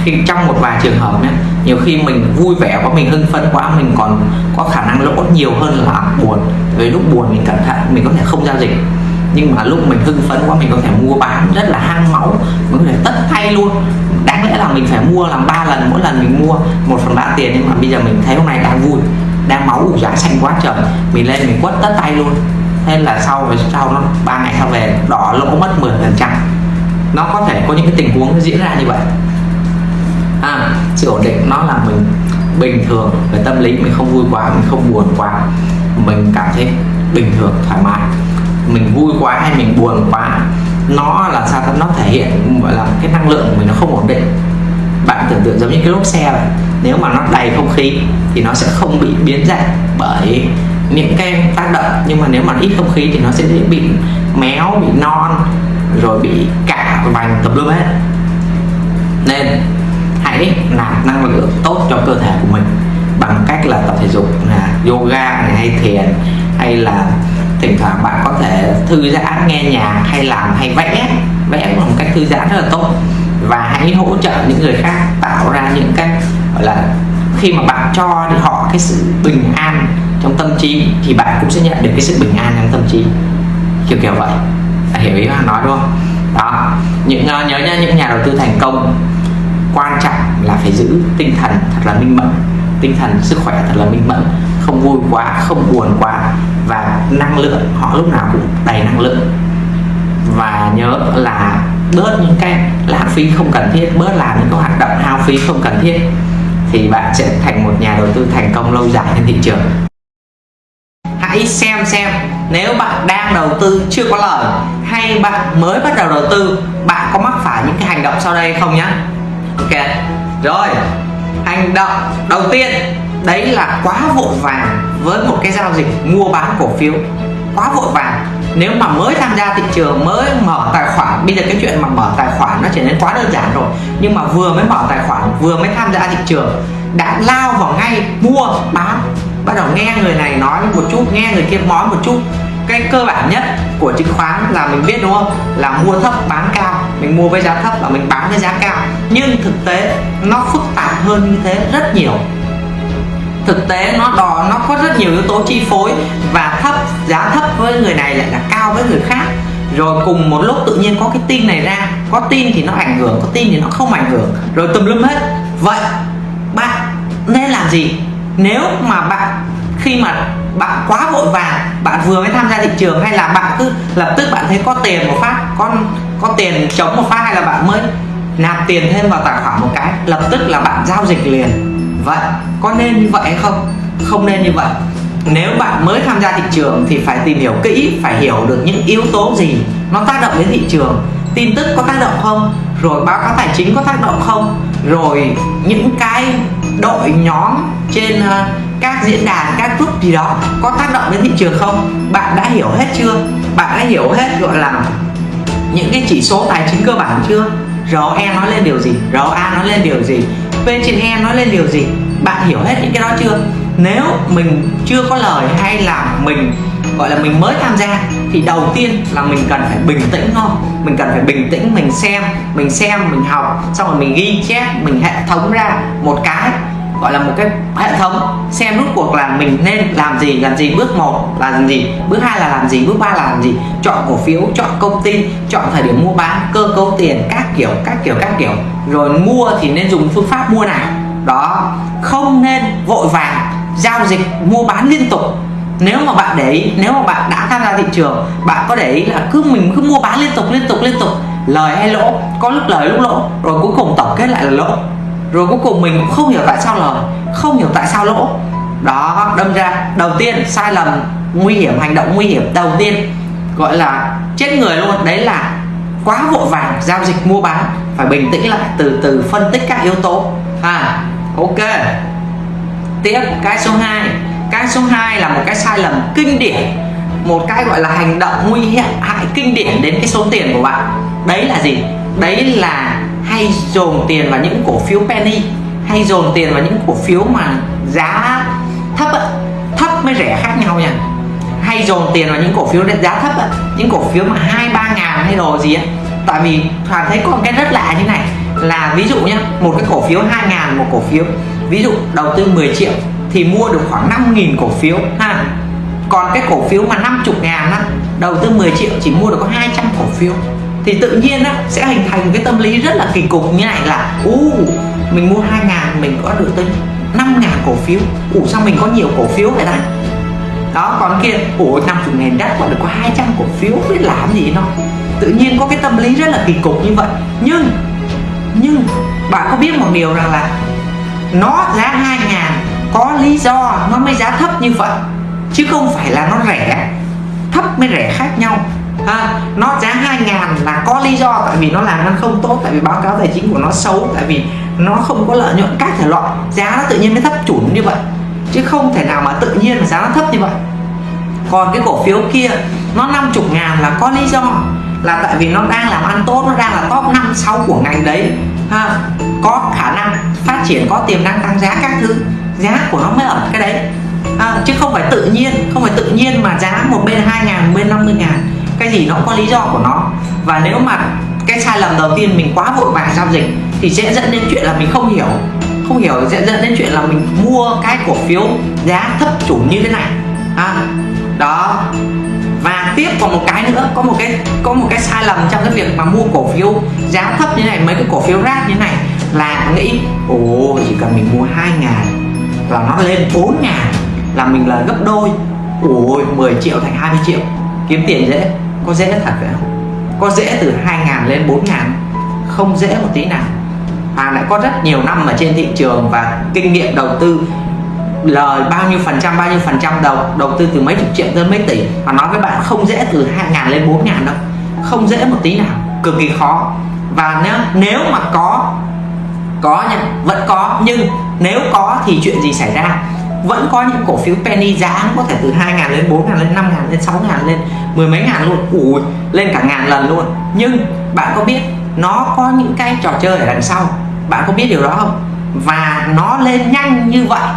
Khi trong một vài trường hợp nhé nhiều khi mình vui vẻ quá mình hưng phấn quá mình còn có khả năng lỗ nhiều hơn là buồn. Với lúc buồn mình cẩn thận mình có thể không giao dịch nhưng mà lúc mình hưng phấn quá mình có thể mua bán rất là hăng máu. Mình có thể tất tay luôn. Đáng lẽ là mình phải mua làm ba lần mỗi lần mình mua một phần ba tiền. Nhưng mà bây giờ mình thấy hôm nay đang vui đang máu giá xanh quá trời. Mình lên mình quất tất tay luôn. Thế là sau về sau nó ba ngày sau về đỏ lỗ mất 10 phần trăm. Nó có thể có những cái tình huống nó diễn ra như vậy. À, sự ổn định nó là mình bình thường. Về tâm lý mình không vui quá mình không buồn quá. Mình cảm thấy bình thường thoải mái mình vui quá hay mình buồn quá, nó là sao nó thể hiện, gọi là, cái năng lượng của mình nó không ổn định. Bạn tưởng tượng giống như cái lốp xe này nếu mà nó đầy không khí thì nó sẽ không bị biến dạng bởi những cái tác động. Nhưng mà nếu mà ít không khí thì nó sẽ dễ bị méo, bị non, rồi bị cả vành tập lum hết nên hãy nạp năng lượng tốt cho cơ thể của mình bằng cách là tập thể dục, là yoga này, hay thiền, hay là thỉnh thoảng bạn có thể thư giãn nghe nhạc hay làm hay vẽ. Vẽ là một cách thư giãn rất là tốt. Và hãy hỗ trợ những người khác tạo ra những cái gọi là khi mà bạn cho thì họ cái sự bình an trong tâm trí thì bạn cũng sẽ nhận được cái sự bình an trong tâm trí. Kiểu kiểu vậy. Bạn hiểu ý nói đúng không? Đó. Những uh, nhớ nhá những nhà đầu tư thành công quan trọng là phải giữ tinh thần thật là minh mẫn. Tinh thần sức khỏe thật là minh mẫn. Không vui quá không buồn quá và năng lượng, họ lúc nào cũng đầy năng lượng. Và nhớ là bớt những cái lãng phí không cần thiết, bớt làm những cái hoạt động hao phí không cần thiết thì bạn sẽ thành một nhà đầu tư thành công lâu dài trên thị trường. Hãy xem xem nếu bạn đang đầu tư chưa có lời hay bạn mới bắt đầu đầu tư, bạn có mắc phải những cái hành động sau đây không nhé ok, rồi. Hành động đầu tiên đấy là quá vội vàng với một cái giao dịch mua bán cổ phiếu. Quá vội vàng. Nếu mà mới tham gia thị trường, mới mở tài khoản, bây giờ cái chuyện mà mở tài khoản nó trở nên quá đơn giản rồi. Nhưng mà vừa mới mở tài khoản, vừa mới tham gia thị trường, đã lao vào ngay mua, bán. Bắt đầu nghe người này nói một chút, nghe người kia nói một chút. Cái cơ bản nhất của chứng khoán là mình biết đúng không? Là mua thấp, bán cao. Mình mua với giá thấp và mình bán với giá cao. Nhưng thực tế nó phức tạp hơn như thế rất nhiều thực tế nó đò nó có rất nhiều yếu tố chi phối và thấp, giá thấp với người này lại là cao với người khác. Rồi cùng một lúc tự nhiên có cái tin này ra, có tin thì nó ảnh hưởng, có tin thì nó không ảnh hưởng. Rồi tùm lum hết. Vậy bạn nên làm gì? Nếu mà bạn, khi mà bạn quá vội vàng, bạn vừa mới tham gia thị trường hay là bạn cứ lập tức bạn thấy có tiền một phát con có tiền chống một phát hay là bạn mới nạp tiền thêm vào tài khoản một cái, lập tức là bạn giao dịch liền vậy, có nên như vậy hay không? Không nên như vậy. Nếu bạn mới tham gia thị trường thì phải tìm hiểu kỹ, phải hiểu được những yếu tố gì nó tác động đến thị trường. Tin tức có tác động không? Rồi báo cáo tài chính có tác động không? Rồi những cái đội nhóm trên ờ, các diễn đàn, các group gì đó có tác động đến thị trường không? Bạn đã hiểu hết chưa? Bạn đã hiểu hết, gọi là, những cái chỉ số tài chính cơ bản chưa? ROE nói lên điều gì? ROA nói lên điều gì? Bên trên E nói lên điều gì? Bạn hiểu hết những cái đó chưa? Nếu mình chưa có lời hay là mình, gọi là mình mới tham gia, thì đầu tiên là mình cần phải bình tĩnh thôi. Mình cần phải bình tĩnh, mình xem mình xem, mình học, xong rồi mình ghi chép, mình hệ thống ra một cái gọi là một cái hệ thống, xem rút cuộc là mình nên làm gì làm gì bước một là làm gì, bước hai là làm gì, bước ba là làm gì. Chọn cổ phiếu, chọn công ty, chọn thời điểm mua bán, cơ cấu tiền, các kiểu các kiểu các kiểu. Rồi mua thì nên dùng phương pháp mua nào? Đó, không nên vội vàng giao dịch mua bán liên tục. Nếu mà bạn để ý, nếu mà bạn đã tham gia thị trường, bạn có để ý là cứ mình cứ mua bán liên tục liên tục liên tục. Lời hay lỗ, có lúc lời, lúc lỗ. Rồi cuối cùng tổng kết lại là lỗ rồi cuối cùng mình cũng không hiểu tại sao lời không hiểu tại sao lỗ. Đó, đâm ra, đầu tiên, sai lầm, nguy hiểm, hành động nguy hiểm, đầu tiên, gọi là chết người luôn. Đấy là quá vội vàng giao dịch mua bán, phải bình tĩnh lại, từ từ phân tích các yếu tố. À ok. Tiếp, cái số 2 cái số 2 là một cái sai lầm kinh điển, một cái gọi là hành động nguy hiểm, hại kinh điển đến cái số tiền của bạn. Đấy là gì? Đấy là hay dồn tiền vào những cổ phiếu penny, hay dồn tiền vào những cổ phiếu mà giá thấp ấy. thấp mới rẻ khác nhau nha. Hay dồn tiền vào những cổ phiếu giá thấp ấy. những cổ phiếu mà hai, ba ngàn hay đồ gì ấy tại vì toàn thấy có cái rất lạ như này. Là ví dụ nhá, một cái cổ phiếu 2 ngàn, một cổ phiếu. Ví dụ đầu tư 10 triệu thì mua được khoảng 5.000 cổ phiếu, ha. Còn cái cổ phiếu mà 50 ngàn á, đầu tư 10 triệu chỉ mua được có 200 cổ phiếu thì tự nhiên á, sẽ hình thành cái tâm lý rất là kỳ cục. Như này là u mình mua 2 ngàn, mình có được tới 5 ngàn cổ phiếu. Ủ sao mình có nhiều cổ phiếu vậy ta? Đó, còn kia, ủa 50 ngàn đất còn được có 200 cổ phiếu, biết làm gì nó? Tự nhiên có cái tâm lý rất là kỳ cục như vậy. Nhưng nhưng, bạn có biết một điều rằng là nó giá 2 ngàn có lý do nó mới giá thấp như vậy, chứ không phải là nó rẻ. Thấp mới rẻ khác nhau ha nó giá 2 ngàn là có lý do tại vì nó làm ăn không tốt tại vì báo cáo tài chính của nó xấu tại vì nó không có lợi nhuận các thể loại. Giá nó tự nhiên mới thấp chuẩn như vậy chứ không thể nào mà tự nhiên mà giá nó thấp như vậy. Còn cái cổ phiếu kia nó 50 ngàn là có lý do là tại vì nó đang làm ăn tốt nó đang là top 5 6 của ngành đấy. Ha có khả năng phát triển có tiềm năng tăng giá các thứ giá của nó mới ở cái đấy. À, chứ không phải tự nhiên không phải tự nhiên mà giá một bên 2 ngàn một bên 50 ngàn cái gì nó có lý do của nó. Và nếu mà cái sai lầm đầu tiên mình quá vội vàng giao dịch thì sẽ dẫn đến chuyện là mình không hiểu. Không hiểu sẽ dẫn đến chuyện là mình mua cái cổ phiếu giá thấp chủ như thế này. À, đó. Và tiếp còn một cái nữa có một cái có một cái sai lầm trong cái việc mà mua cổ phiếu giá thấp như này mấy cái cổ phiếu rác như này là nghĩ ồ chỉ cần mình mua 2 ngàn là nó lên 4 ngàn là mình là gấp đôi. Ôi 10 triệu thành 20 triệu. Kiếm tiền dễ có dễ thật phải không? Có dễ từ 2 ngàn lên 4 ngàn? Không dễ một tí nào. Và lại có rất nhiều năm ở trên thị trường và kinh nghiệm đầu tư lời bao nhiêu phần trăm, bao nhiêu phần trăm đầu đầu tư từ mấy chục triệu tới mấy tỷ. Và nói với bạn, không dễ từ 2 ngàn lên 4 ngàn đâu. Không dễ một tí nào. Cực kỳ khó. Và nếu nếu mà có có nha, vẫn có. Nhưng nếu có thì chuyện gì xảy ra? Vẫn có những cổ phiếu penny giá nó có thể từ 2 ngàn lên 4 ngàn lên 5 ngàn lên 6 ngàn lên, mười mấy ngàn luôn, ủi, lên cả ngàn lần luôn. Nhưng bạn có biết nó có những cái trò chơi ở đằng sau? Bạn có biết điều đó không? Và nó lên nhanh như vậy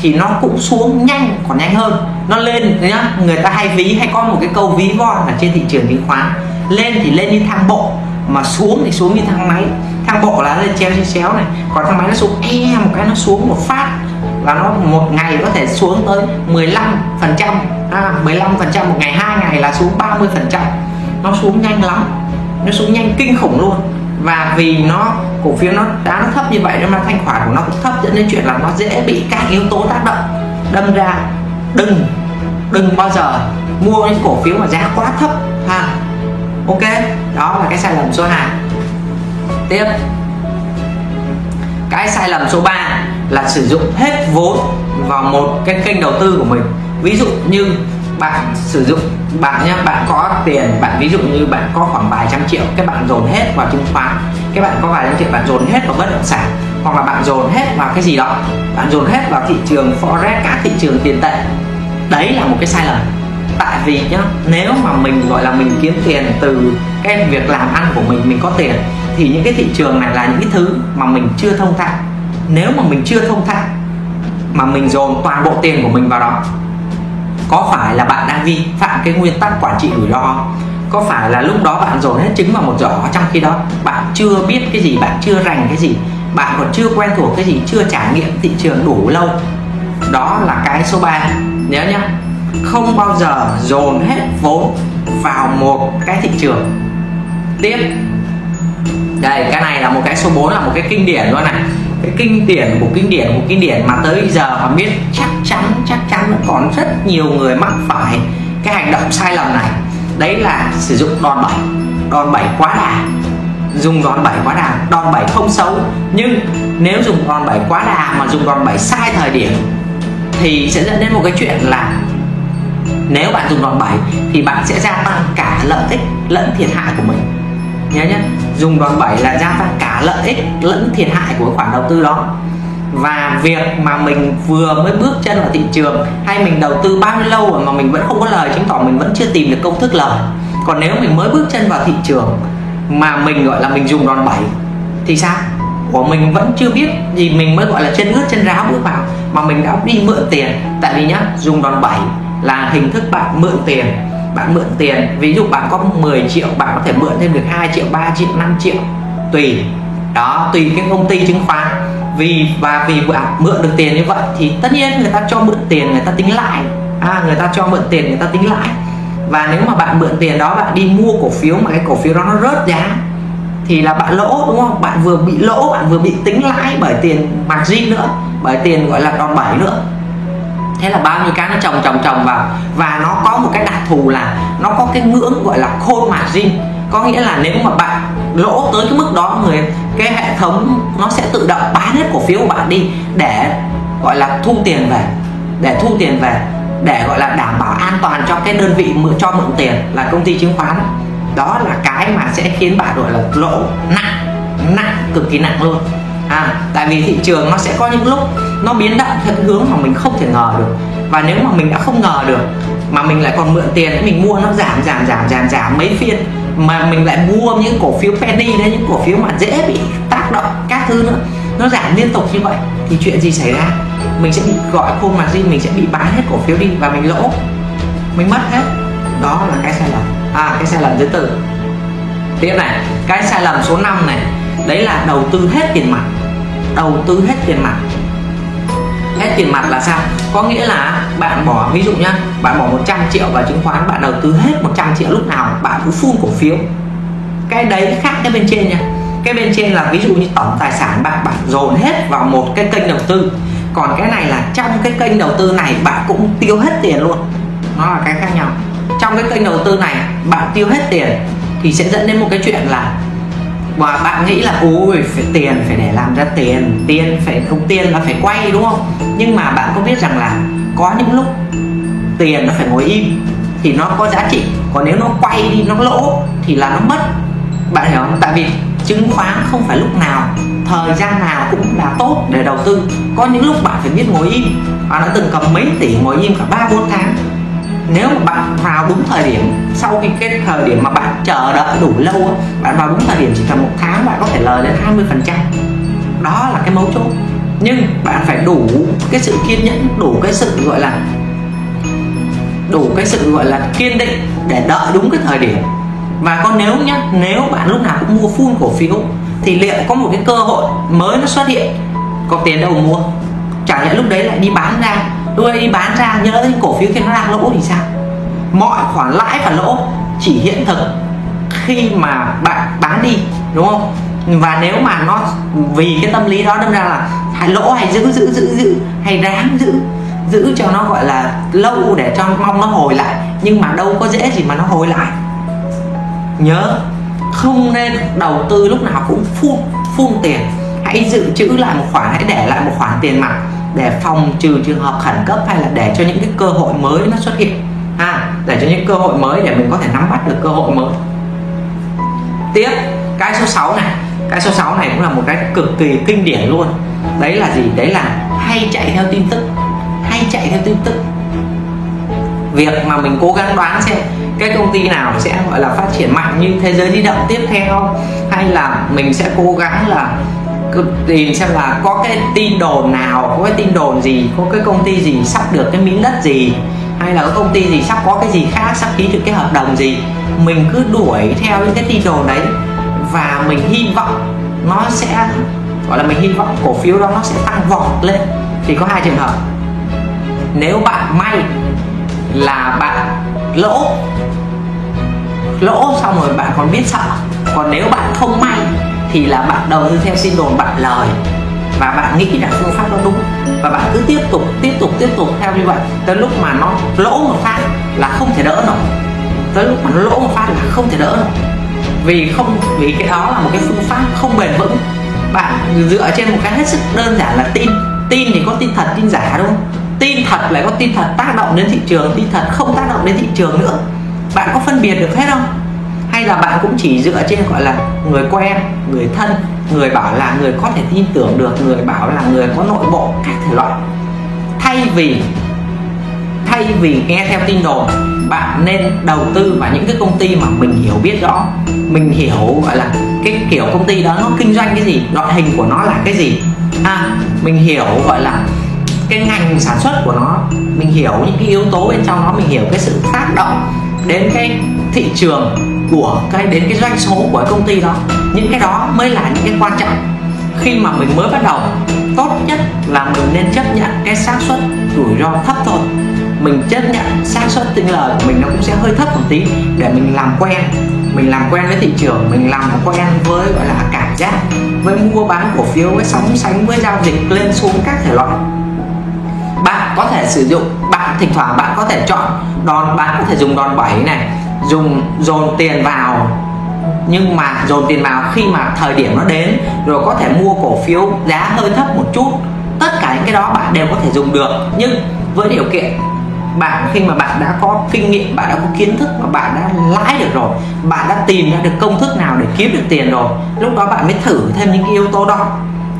thì nó cũng xuống nhanh, còn nhanh hơn. Nó lên nhá, người ta hay ví, hay có một cái câu ví von ở trên thị trường chứng khoán. Lên thì lên như thang bộ, mà xuống thì xuống như thang máy. Thang bộ là lên treo xéo này. Còn thang máy nó xuống e một cái nó xuống một phát và nó một ngày có thể xuống tới 15 phần trăm. À, 15 phần trăm một ngày hai ngày là xuống 30 phần trăm. Nó xuống nhanh lắm. Nó xuống nhanh kinh khủng luôn. Và vì nó cổ phiếu nó đã nó thấp như vậy nên mà thanh khoản của nó cũng thấp dẫn đến chuyện là nó dễ bị các yếu tố tác động đâm ra. Đừng đừng bao giờ mua những cổ phiếu mà giá quá thấp. Ha. Ok đó là cái sai lầm số 2 tiếp. Cái sai lầm số 3 là sử dụng hết vốn vào một cái kênh đầu tư của mình. Ví dụ như bạn sử dụng, bạn nhé bạn có tiền, bạn ví dụ như bạn có khoảng vài trăm triệu các bạn dồn hết vào chứng khoán các bạn có vài trăm triệu bạn dồn hết vào bất động sản, hoặc là bạn dồn hết vào cái gì đó, bạn dồn hết vào thị trường forex các thị trường tiền tệ. Đấy là một cái sai lầm. Tại vì nhá, nếu mà mình, gọi là mình kiếm tiền từ cái việc làm ăn của mình mình có tiền, thì những cái thị trường này là những cái thứ mà mình chưa thông thạo nếu mà mình chưa thông thạo, mà mình dồn toàn bộ tiền của mình vào đó, có phải là bạn đang vi phạm cái nguyên tắc quản trị rủi ro có phải là lúc đó bạn dồn hết trứng vào một giỏ, trong khi đó bạn chưa biết cái gì, bạn chưa rành cái gì, bạn còn chưa quen thuộc cái gì, chưa trải nghiệm thị trường đủ lâu? Đó là cái số 3 nhớ nhá, không bao giờ dồn hết vốn vào một cái thị trường. Tiếp. Đây, cái này là một cái số 4 là một cái kinh điển luôn này cái kinh điển của kinh điển của kinh điển mà tới giờ mà biết chắc chắn chắc chắn còn rất nhiều người mắc phải cái hành động sai lầm này. Đấy là sử dụng đòn bẩy đòn bẩy quá đà, dùng đòn bẩy quá đà, đòn bẩy không xấu. Nhưng nếu dùng đòn bẩy quá đà mà dùng đòn bẩy sai thời điểm thì sẽ dẫn đến một cái chuyện là nếu bạn dùng đòn bẩy thì bạn sẽ gia tăng cả lợi ích lẫn thiệt hại của mình. Nhớ nhé dùng đòn bẩy là gia tăng cả lợi ích lẫn thiệt hại của khoản đầu tư đó. Và việc mà mình vừa mới bước chân vào thị trường, hay mình đầu tư bao nhiêu lâu rồi mà mình vẫn không có lời chứng tỏ mình vẫn chưa tìm được công thức lời. Còn nếu mình mới bước chân vào thị trường mà mình gọi là mình dùng đòn bẩy thì sao? Của mình vẫn chưa biết gì, mình mới gọi là chân ướt chân ráo bước vào, mà mình đã đi mượn tiền. Tại vì nhá, dùng đòn bẩy là hình thức bạn mượn tiền bạn mượn tiền. Ví dụ bạn có 10 triệu bạn có thể mượn thêm được 2 triệu 3 triệu 5 triệu. Tùy. Đó tùy cái công ty chứng khoán. Vì và vì bạn mượn được tiền như vậy thì tất nhiên người ta cho mượn tiền người ta tính lại. À, người ta cho mượn tiền người ta tính lại. Và nếu mà bạn mượn tiền đó bạn đi mua cổ phiếu mà cái cổ phiếu đó nó rớt giá thì là bạn lỗ đúng không? Bạn vừa bị lỗ bạn vừa bị tính lãi bởi tiền margin nữa bởi tiền gọi là đòn bẩy nữa thế là bao nhiêu cái nó trồng trồng trồng vào. Và nó có một cái đặc thù là nó có cái ngưỡng gọi là khôn margin có nghĩa là nếu mà bạn lỗ tới cái mức đó người, cái hệ thống nó sẽ tự động bán hết cổ phiếu của bạn đi để gọi là thu tiền về, để thu tiền về, để gọi là đảm bảo an toàn cho cái đơn vị mượn, cho mượn tiền là công ty chứng khoán. Đó là cái mà sẽ khiến bạn gọi là lỗ nặng nặng, cực kỳ nặng luôn à tại vì thị trường nó sẽ có những lúc nó biến động theo cái hướng mà mình không thể ngờ được. Và nếu mà mình đã không ngờ được, mà mình lại còn mượn tiền để mình mua nó giảm giảm giảm giảm giảm mấy phiên, mà mình lại mua những cổ phiếu penny đấy, những cổ phiếu mà dễ bị tác động các thứ nữa, nó giảm liên tục như vậy, thì chuyện gì xảy ra? Mình sẽ bị gọi khôn gì mình sẽ bị bán hết cổ phiếu đi và mình lỗ. Mình mất hết. Đó là cái sai lầm. À cái sai lầm thứ tư. Tiếp này, cái sai lầm số 5 này, đấy là đầu tư hết tiền mặt đầu tư hết tiền mặt. Hết tiền mặt là sao? Có nghĩa là bạn bỏ, ví dụ nhá, bạn bỏ 100 triệu vào chứng khoán, bạn đầu tư hết 100 triệu lúc nào, bạn cứ full cổ phiếu. Cái đấy khác cái bên trên nha. Cái bên trên là ví dụ như tổng tài sản bạn bạn dồn hết vào một cái kênh đầu tư. Còn cái này là trong cái kênh đầu tư này bạn cũng tiêu hết tiền luôn. Nó là cái khác nhau. Trong cái kênh đầu tư này bạn tiêu hết tiền thì sẽ dẫn đến một cái chuyện là và bạn nghĩ là ôi phải tiền, phải để làm ra tiền. Tiền phải không tiền là phải quay, đúng không? Nhưng mà bạn có biết rằng là có những lúc tiền nó phải ngồi im thì nó có giá trị. Còn nếu nó quay đi, nó lỗ thì là nó mất. Bạn hiểu không? Tại vì chứng khoán không phải lúc nào, thời gian nào cũng là tốt để đầu tư. Có những lúc bạn phải biết ngồi im. Bạn đã từng cầm mấy tỷ ngồi im cả ba, bốn tháng nếu mà bạn vào đúng thời điểm, sau khi cái thời điểm mà bạn chờ đợi đủ lâu bạn vào đúng thời điểm chỉ cần một tháng bạn có thể lời đến 20 phần trăm. Đó là cái mấu chốt. Nhưng bạn phải đủ cái sự kiên nhẫn, đủ cái sự gọi là, đủ cái sự gọi là kiên định để đợi đúng cái thời điểm. Và còn nếu nhá, nếu bạn lúc nào cũng mua full cổ phiếu, thì liệu có một cái cơ hội mới nó xuất hiện, có tiền đâu mua. Chẳng lẽ lúc đấy lại đi bán ra tôi đi bán ra, nhớ những cổ phiếu kia nó đang lỗ thì sao? Mọi khoản lãi và lỗ chỉ hiện thực khi mà bạn bán đi, đúng không? Và nếu mà nó vì cái tâm lý đó đâm ra là hay lỗ hay giữ giữ giữ giữ, hay ráng giữ giữ cho nó gọi là lâu để cho mong nó hồi lại, nhưng mà đâu có dễ gì mà nó hồi lại. Nhớ, không nên đầu tư lúc nào cũng phun phun tiền. Hãy dự trữ lại một khoản, hãy để lại một khoản tiền mặt để phòng trừ trường hợp khẩn cấp hay là để cho những cái cơ hội mới nó xuất hiện? À, để cho những cơ hội mới để mình có thể nắm bắt được cơ hội mới. Tiếp cái số 6 này. Cái số 6 này cũng là một cái cực kỳ kinh điển luôn. Đấy là gì? Đấy là hay chạy theo tin tức. Hay chạy theo tin tức. Việc mà mình cố gắng đoán xem cái công ty nào sẽ gọi là phát triển mạnh như thế giới di động tiếp theo hay là mình sẽ cố gắng là tìm xem là có cái tin đồn nào, có cái tin đồn gì, có cái công ty gì sắp được cái miếng đất gì, hay là có công ty gì sắp có cái gì khác, sắp ký được cái hợp đồng gì. Mình cứ đuổi theo những cái tin đồn đấy và mình hy vọng nó sẽ, gọi là mình hy vọng cổ phiếu đó nó sẽ tăng vọt lên. Thì có hai trường hợp. Nếu bạn may là bạn lỗ lỗ xong rồi bạn còn biết sợ. Còn nếu bạn không may thì là bạn đầu tư theo xin đồn bạn lời. Và bạn nghĩ rằng phương pháp đó đúng. Và bạn cứ tiếp tục tiếp tục tiếp tục theo như vậy. Tới lúc mà nó lỗ một phát là không thể đỡ nổi. Tới lúc mà nó lỗ một phát là không thể đỡ nổi. Vì không, vì cái đó là một cái phương pháp không bền vững. Bạn dựa trên một cái hết sức đơn giản là tin. Tin thì có tin thật, tin giả đúng không? Tin thật lại có tin thật tác động đến thị trường, tin thật không tác động đến thị trường nữa. Bạn có phân biệt được hết không? Hay là bạn cũng chỉ dựa trên, gọi là, người quen người thân, người bảo là người có thể tin tưởng được, người bảo là người có nội bộ, các thể loại. Thay vì thay vì nghe theo tin đồn, bạn nên đầu tư vào những cái công ty mà mình hiểu biết rõ. Mình hiểu, gọi là, cái kiểu công ty đó nó kinh doanh cái gì, loại hình của nó là cái gì. À mình hiểu, gọi là, cái ngành sản xuất của nó. Mình hiểu những cái yếu tố bên trong nó, mình hiểu cái sự tác động đến cái thị trường của cái đến cái doanh số của cái công ty đó. Những cái đó mới là những cái quan trọng. Khi mà mình mới bắt đầu, tốt nhất là mình nên chấp nhận cái xác suất rủi ro thấp thôi. Mình chấp nhận xác suất tinh lời của mình nó cũng sẽ hơi thấp một tí để mình làm quen. Mình làm quen với thị trường, mình làm quen với, gọi là, cảm giác, với mua bán cổ phiếu, với sóng sánh, với giao dịch lên xuống các thể loại. Bạn có thể sử dụng, bạn thỉnh thoảng bạn có thể chọn đòn, bạn có thể dùng đòn bẩy này dùng dồn tiền vào. Nhưng mà dồn tiền vào khi mà thời điểm nó đến, rồi có thể mua cổ phiếu giá hơi thấp một chút, tất cả những cái đó bạn đều có thể dùng được. Nhưng với điều kiện, bạn khi mà bạn đã có kinh nghiệm, bạn đã có kiến thức và bạn đã lãi được rồi, bạn đã tìm ra được công thức nào để kiếm được tiền rồi, lúc đó bạn mới thử thêm những cái yếu tố đó.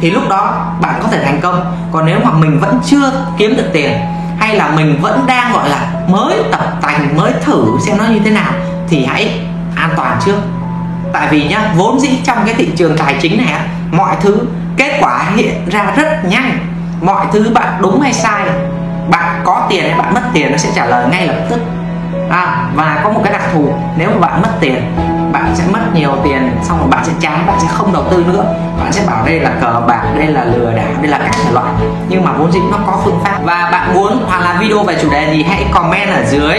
Thì lúc đó bạn có thể thành công. Còn nếu mà mình vẫn chưa kiếm được tiền, hay là mình vẫn đang, gọi là mới tập tành mới thử xem nó như thế nào thì hãy an toàn trước. Tại vì nhá vốn dĩ trong cái thị trường tài chính này mọi thứ kết quả hiện ra rất nhanh. Mọi thứ bạn đúng hay sai bạn có tiền hay bạn mất tiền nó sẽ trả lời ngay lập tức. À, và có một cái đặc thù nếu mà bạn mất tiền bạn sẽ mất nhiều tiền, xong rồi bạn sẽ chán, bạn sẽ không đầu tư nữa. Bạn sẽ bảo đây là cờ bạc, đây là lừa đảo, đây là các thể loại. Nhưng mà vốn dĩ nó có phương pháp. Và bạn muốn hoặc là video về chủ đề gì, hãy comment ở dưới.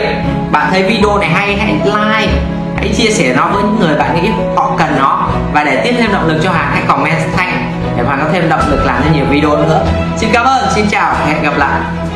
Bạn thấy video này hay, hãy like. Hãy chia sẻ nó với những người bạn nghĩ họ cần nó. Và để tiếp thêm động lực cho hàng hãy comment thanh, để Hoàng có thêm động lực làm thêm nhiều video nữa. Xin cảm ơn, xin chào, hẹn gặp lại.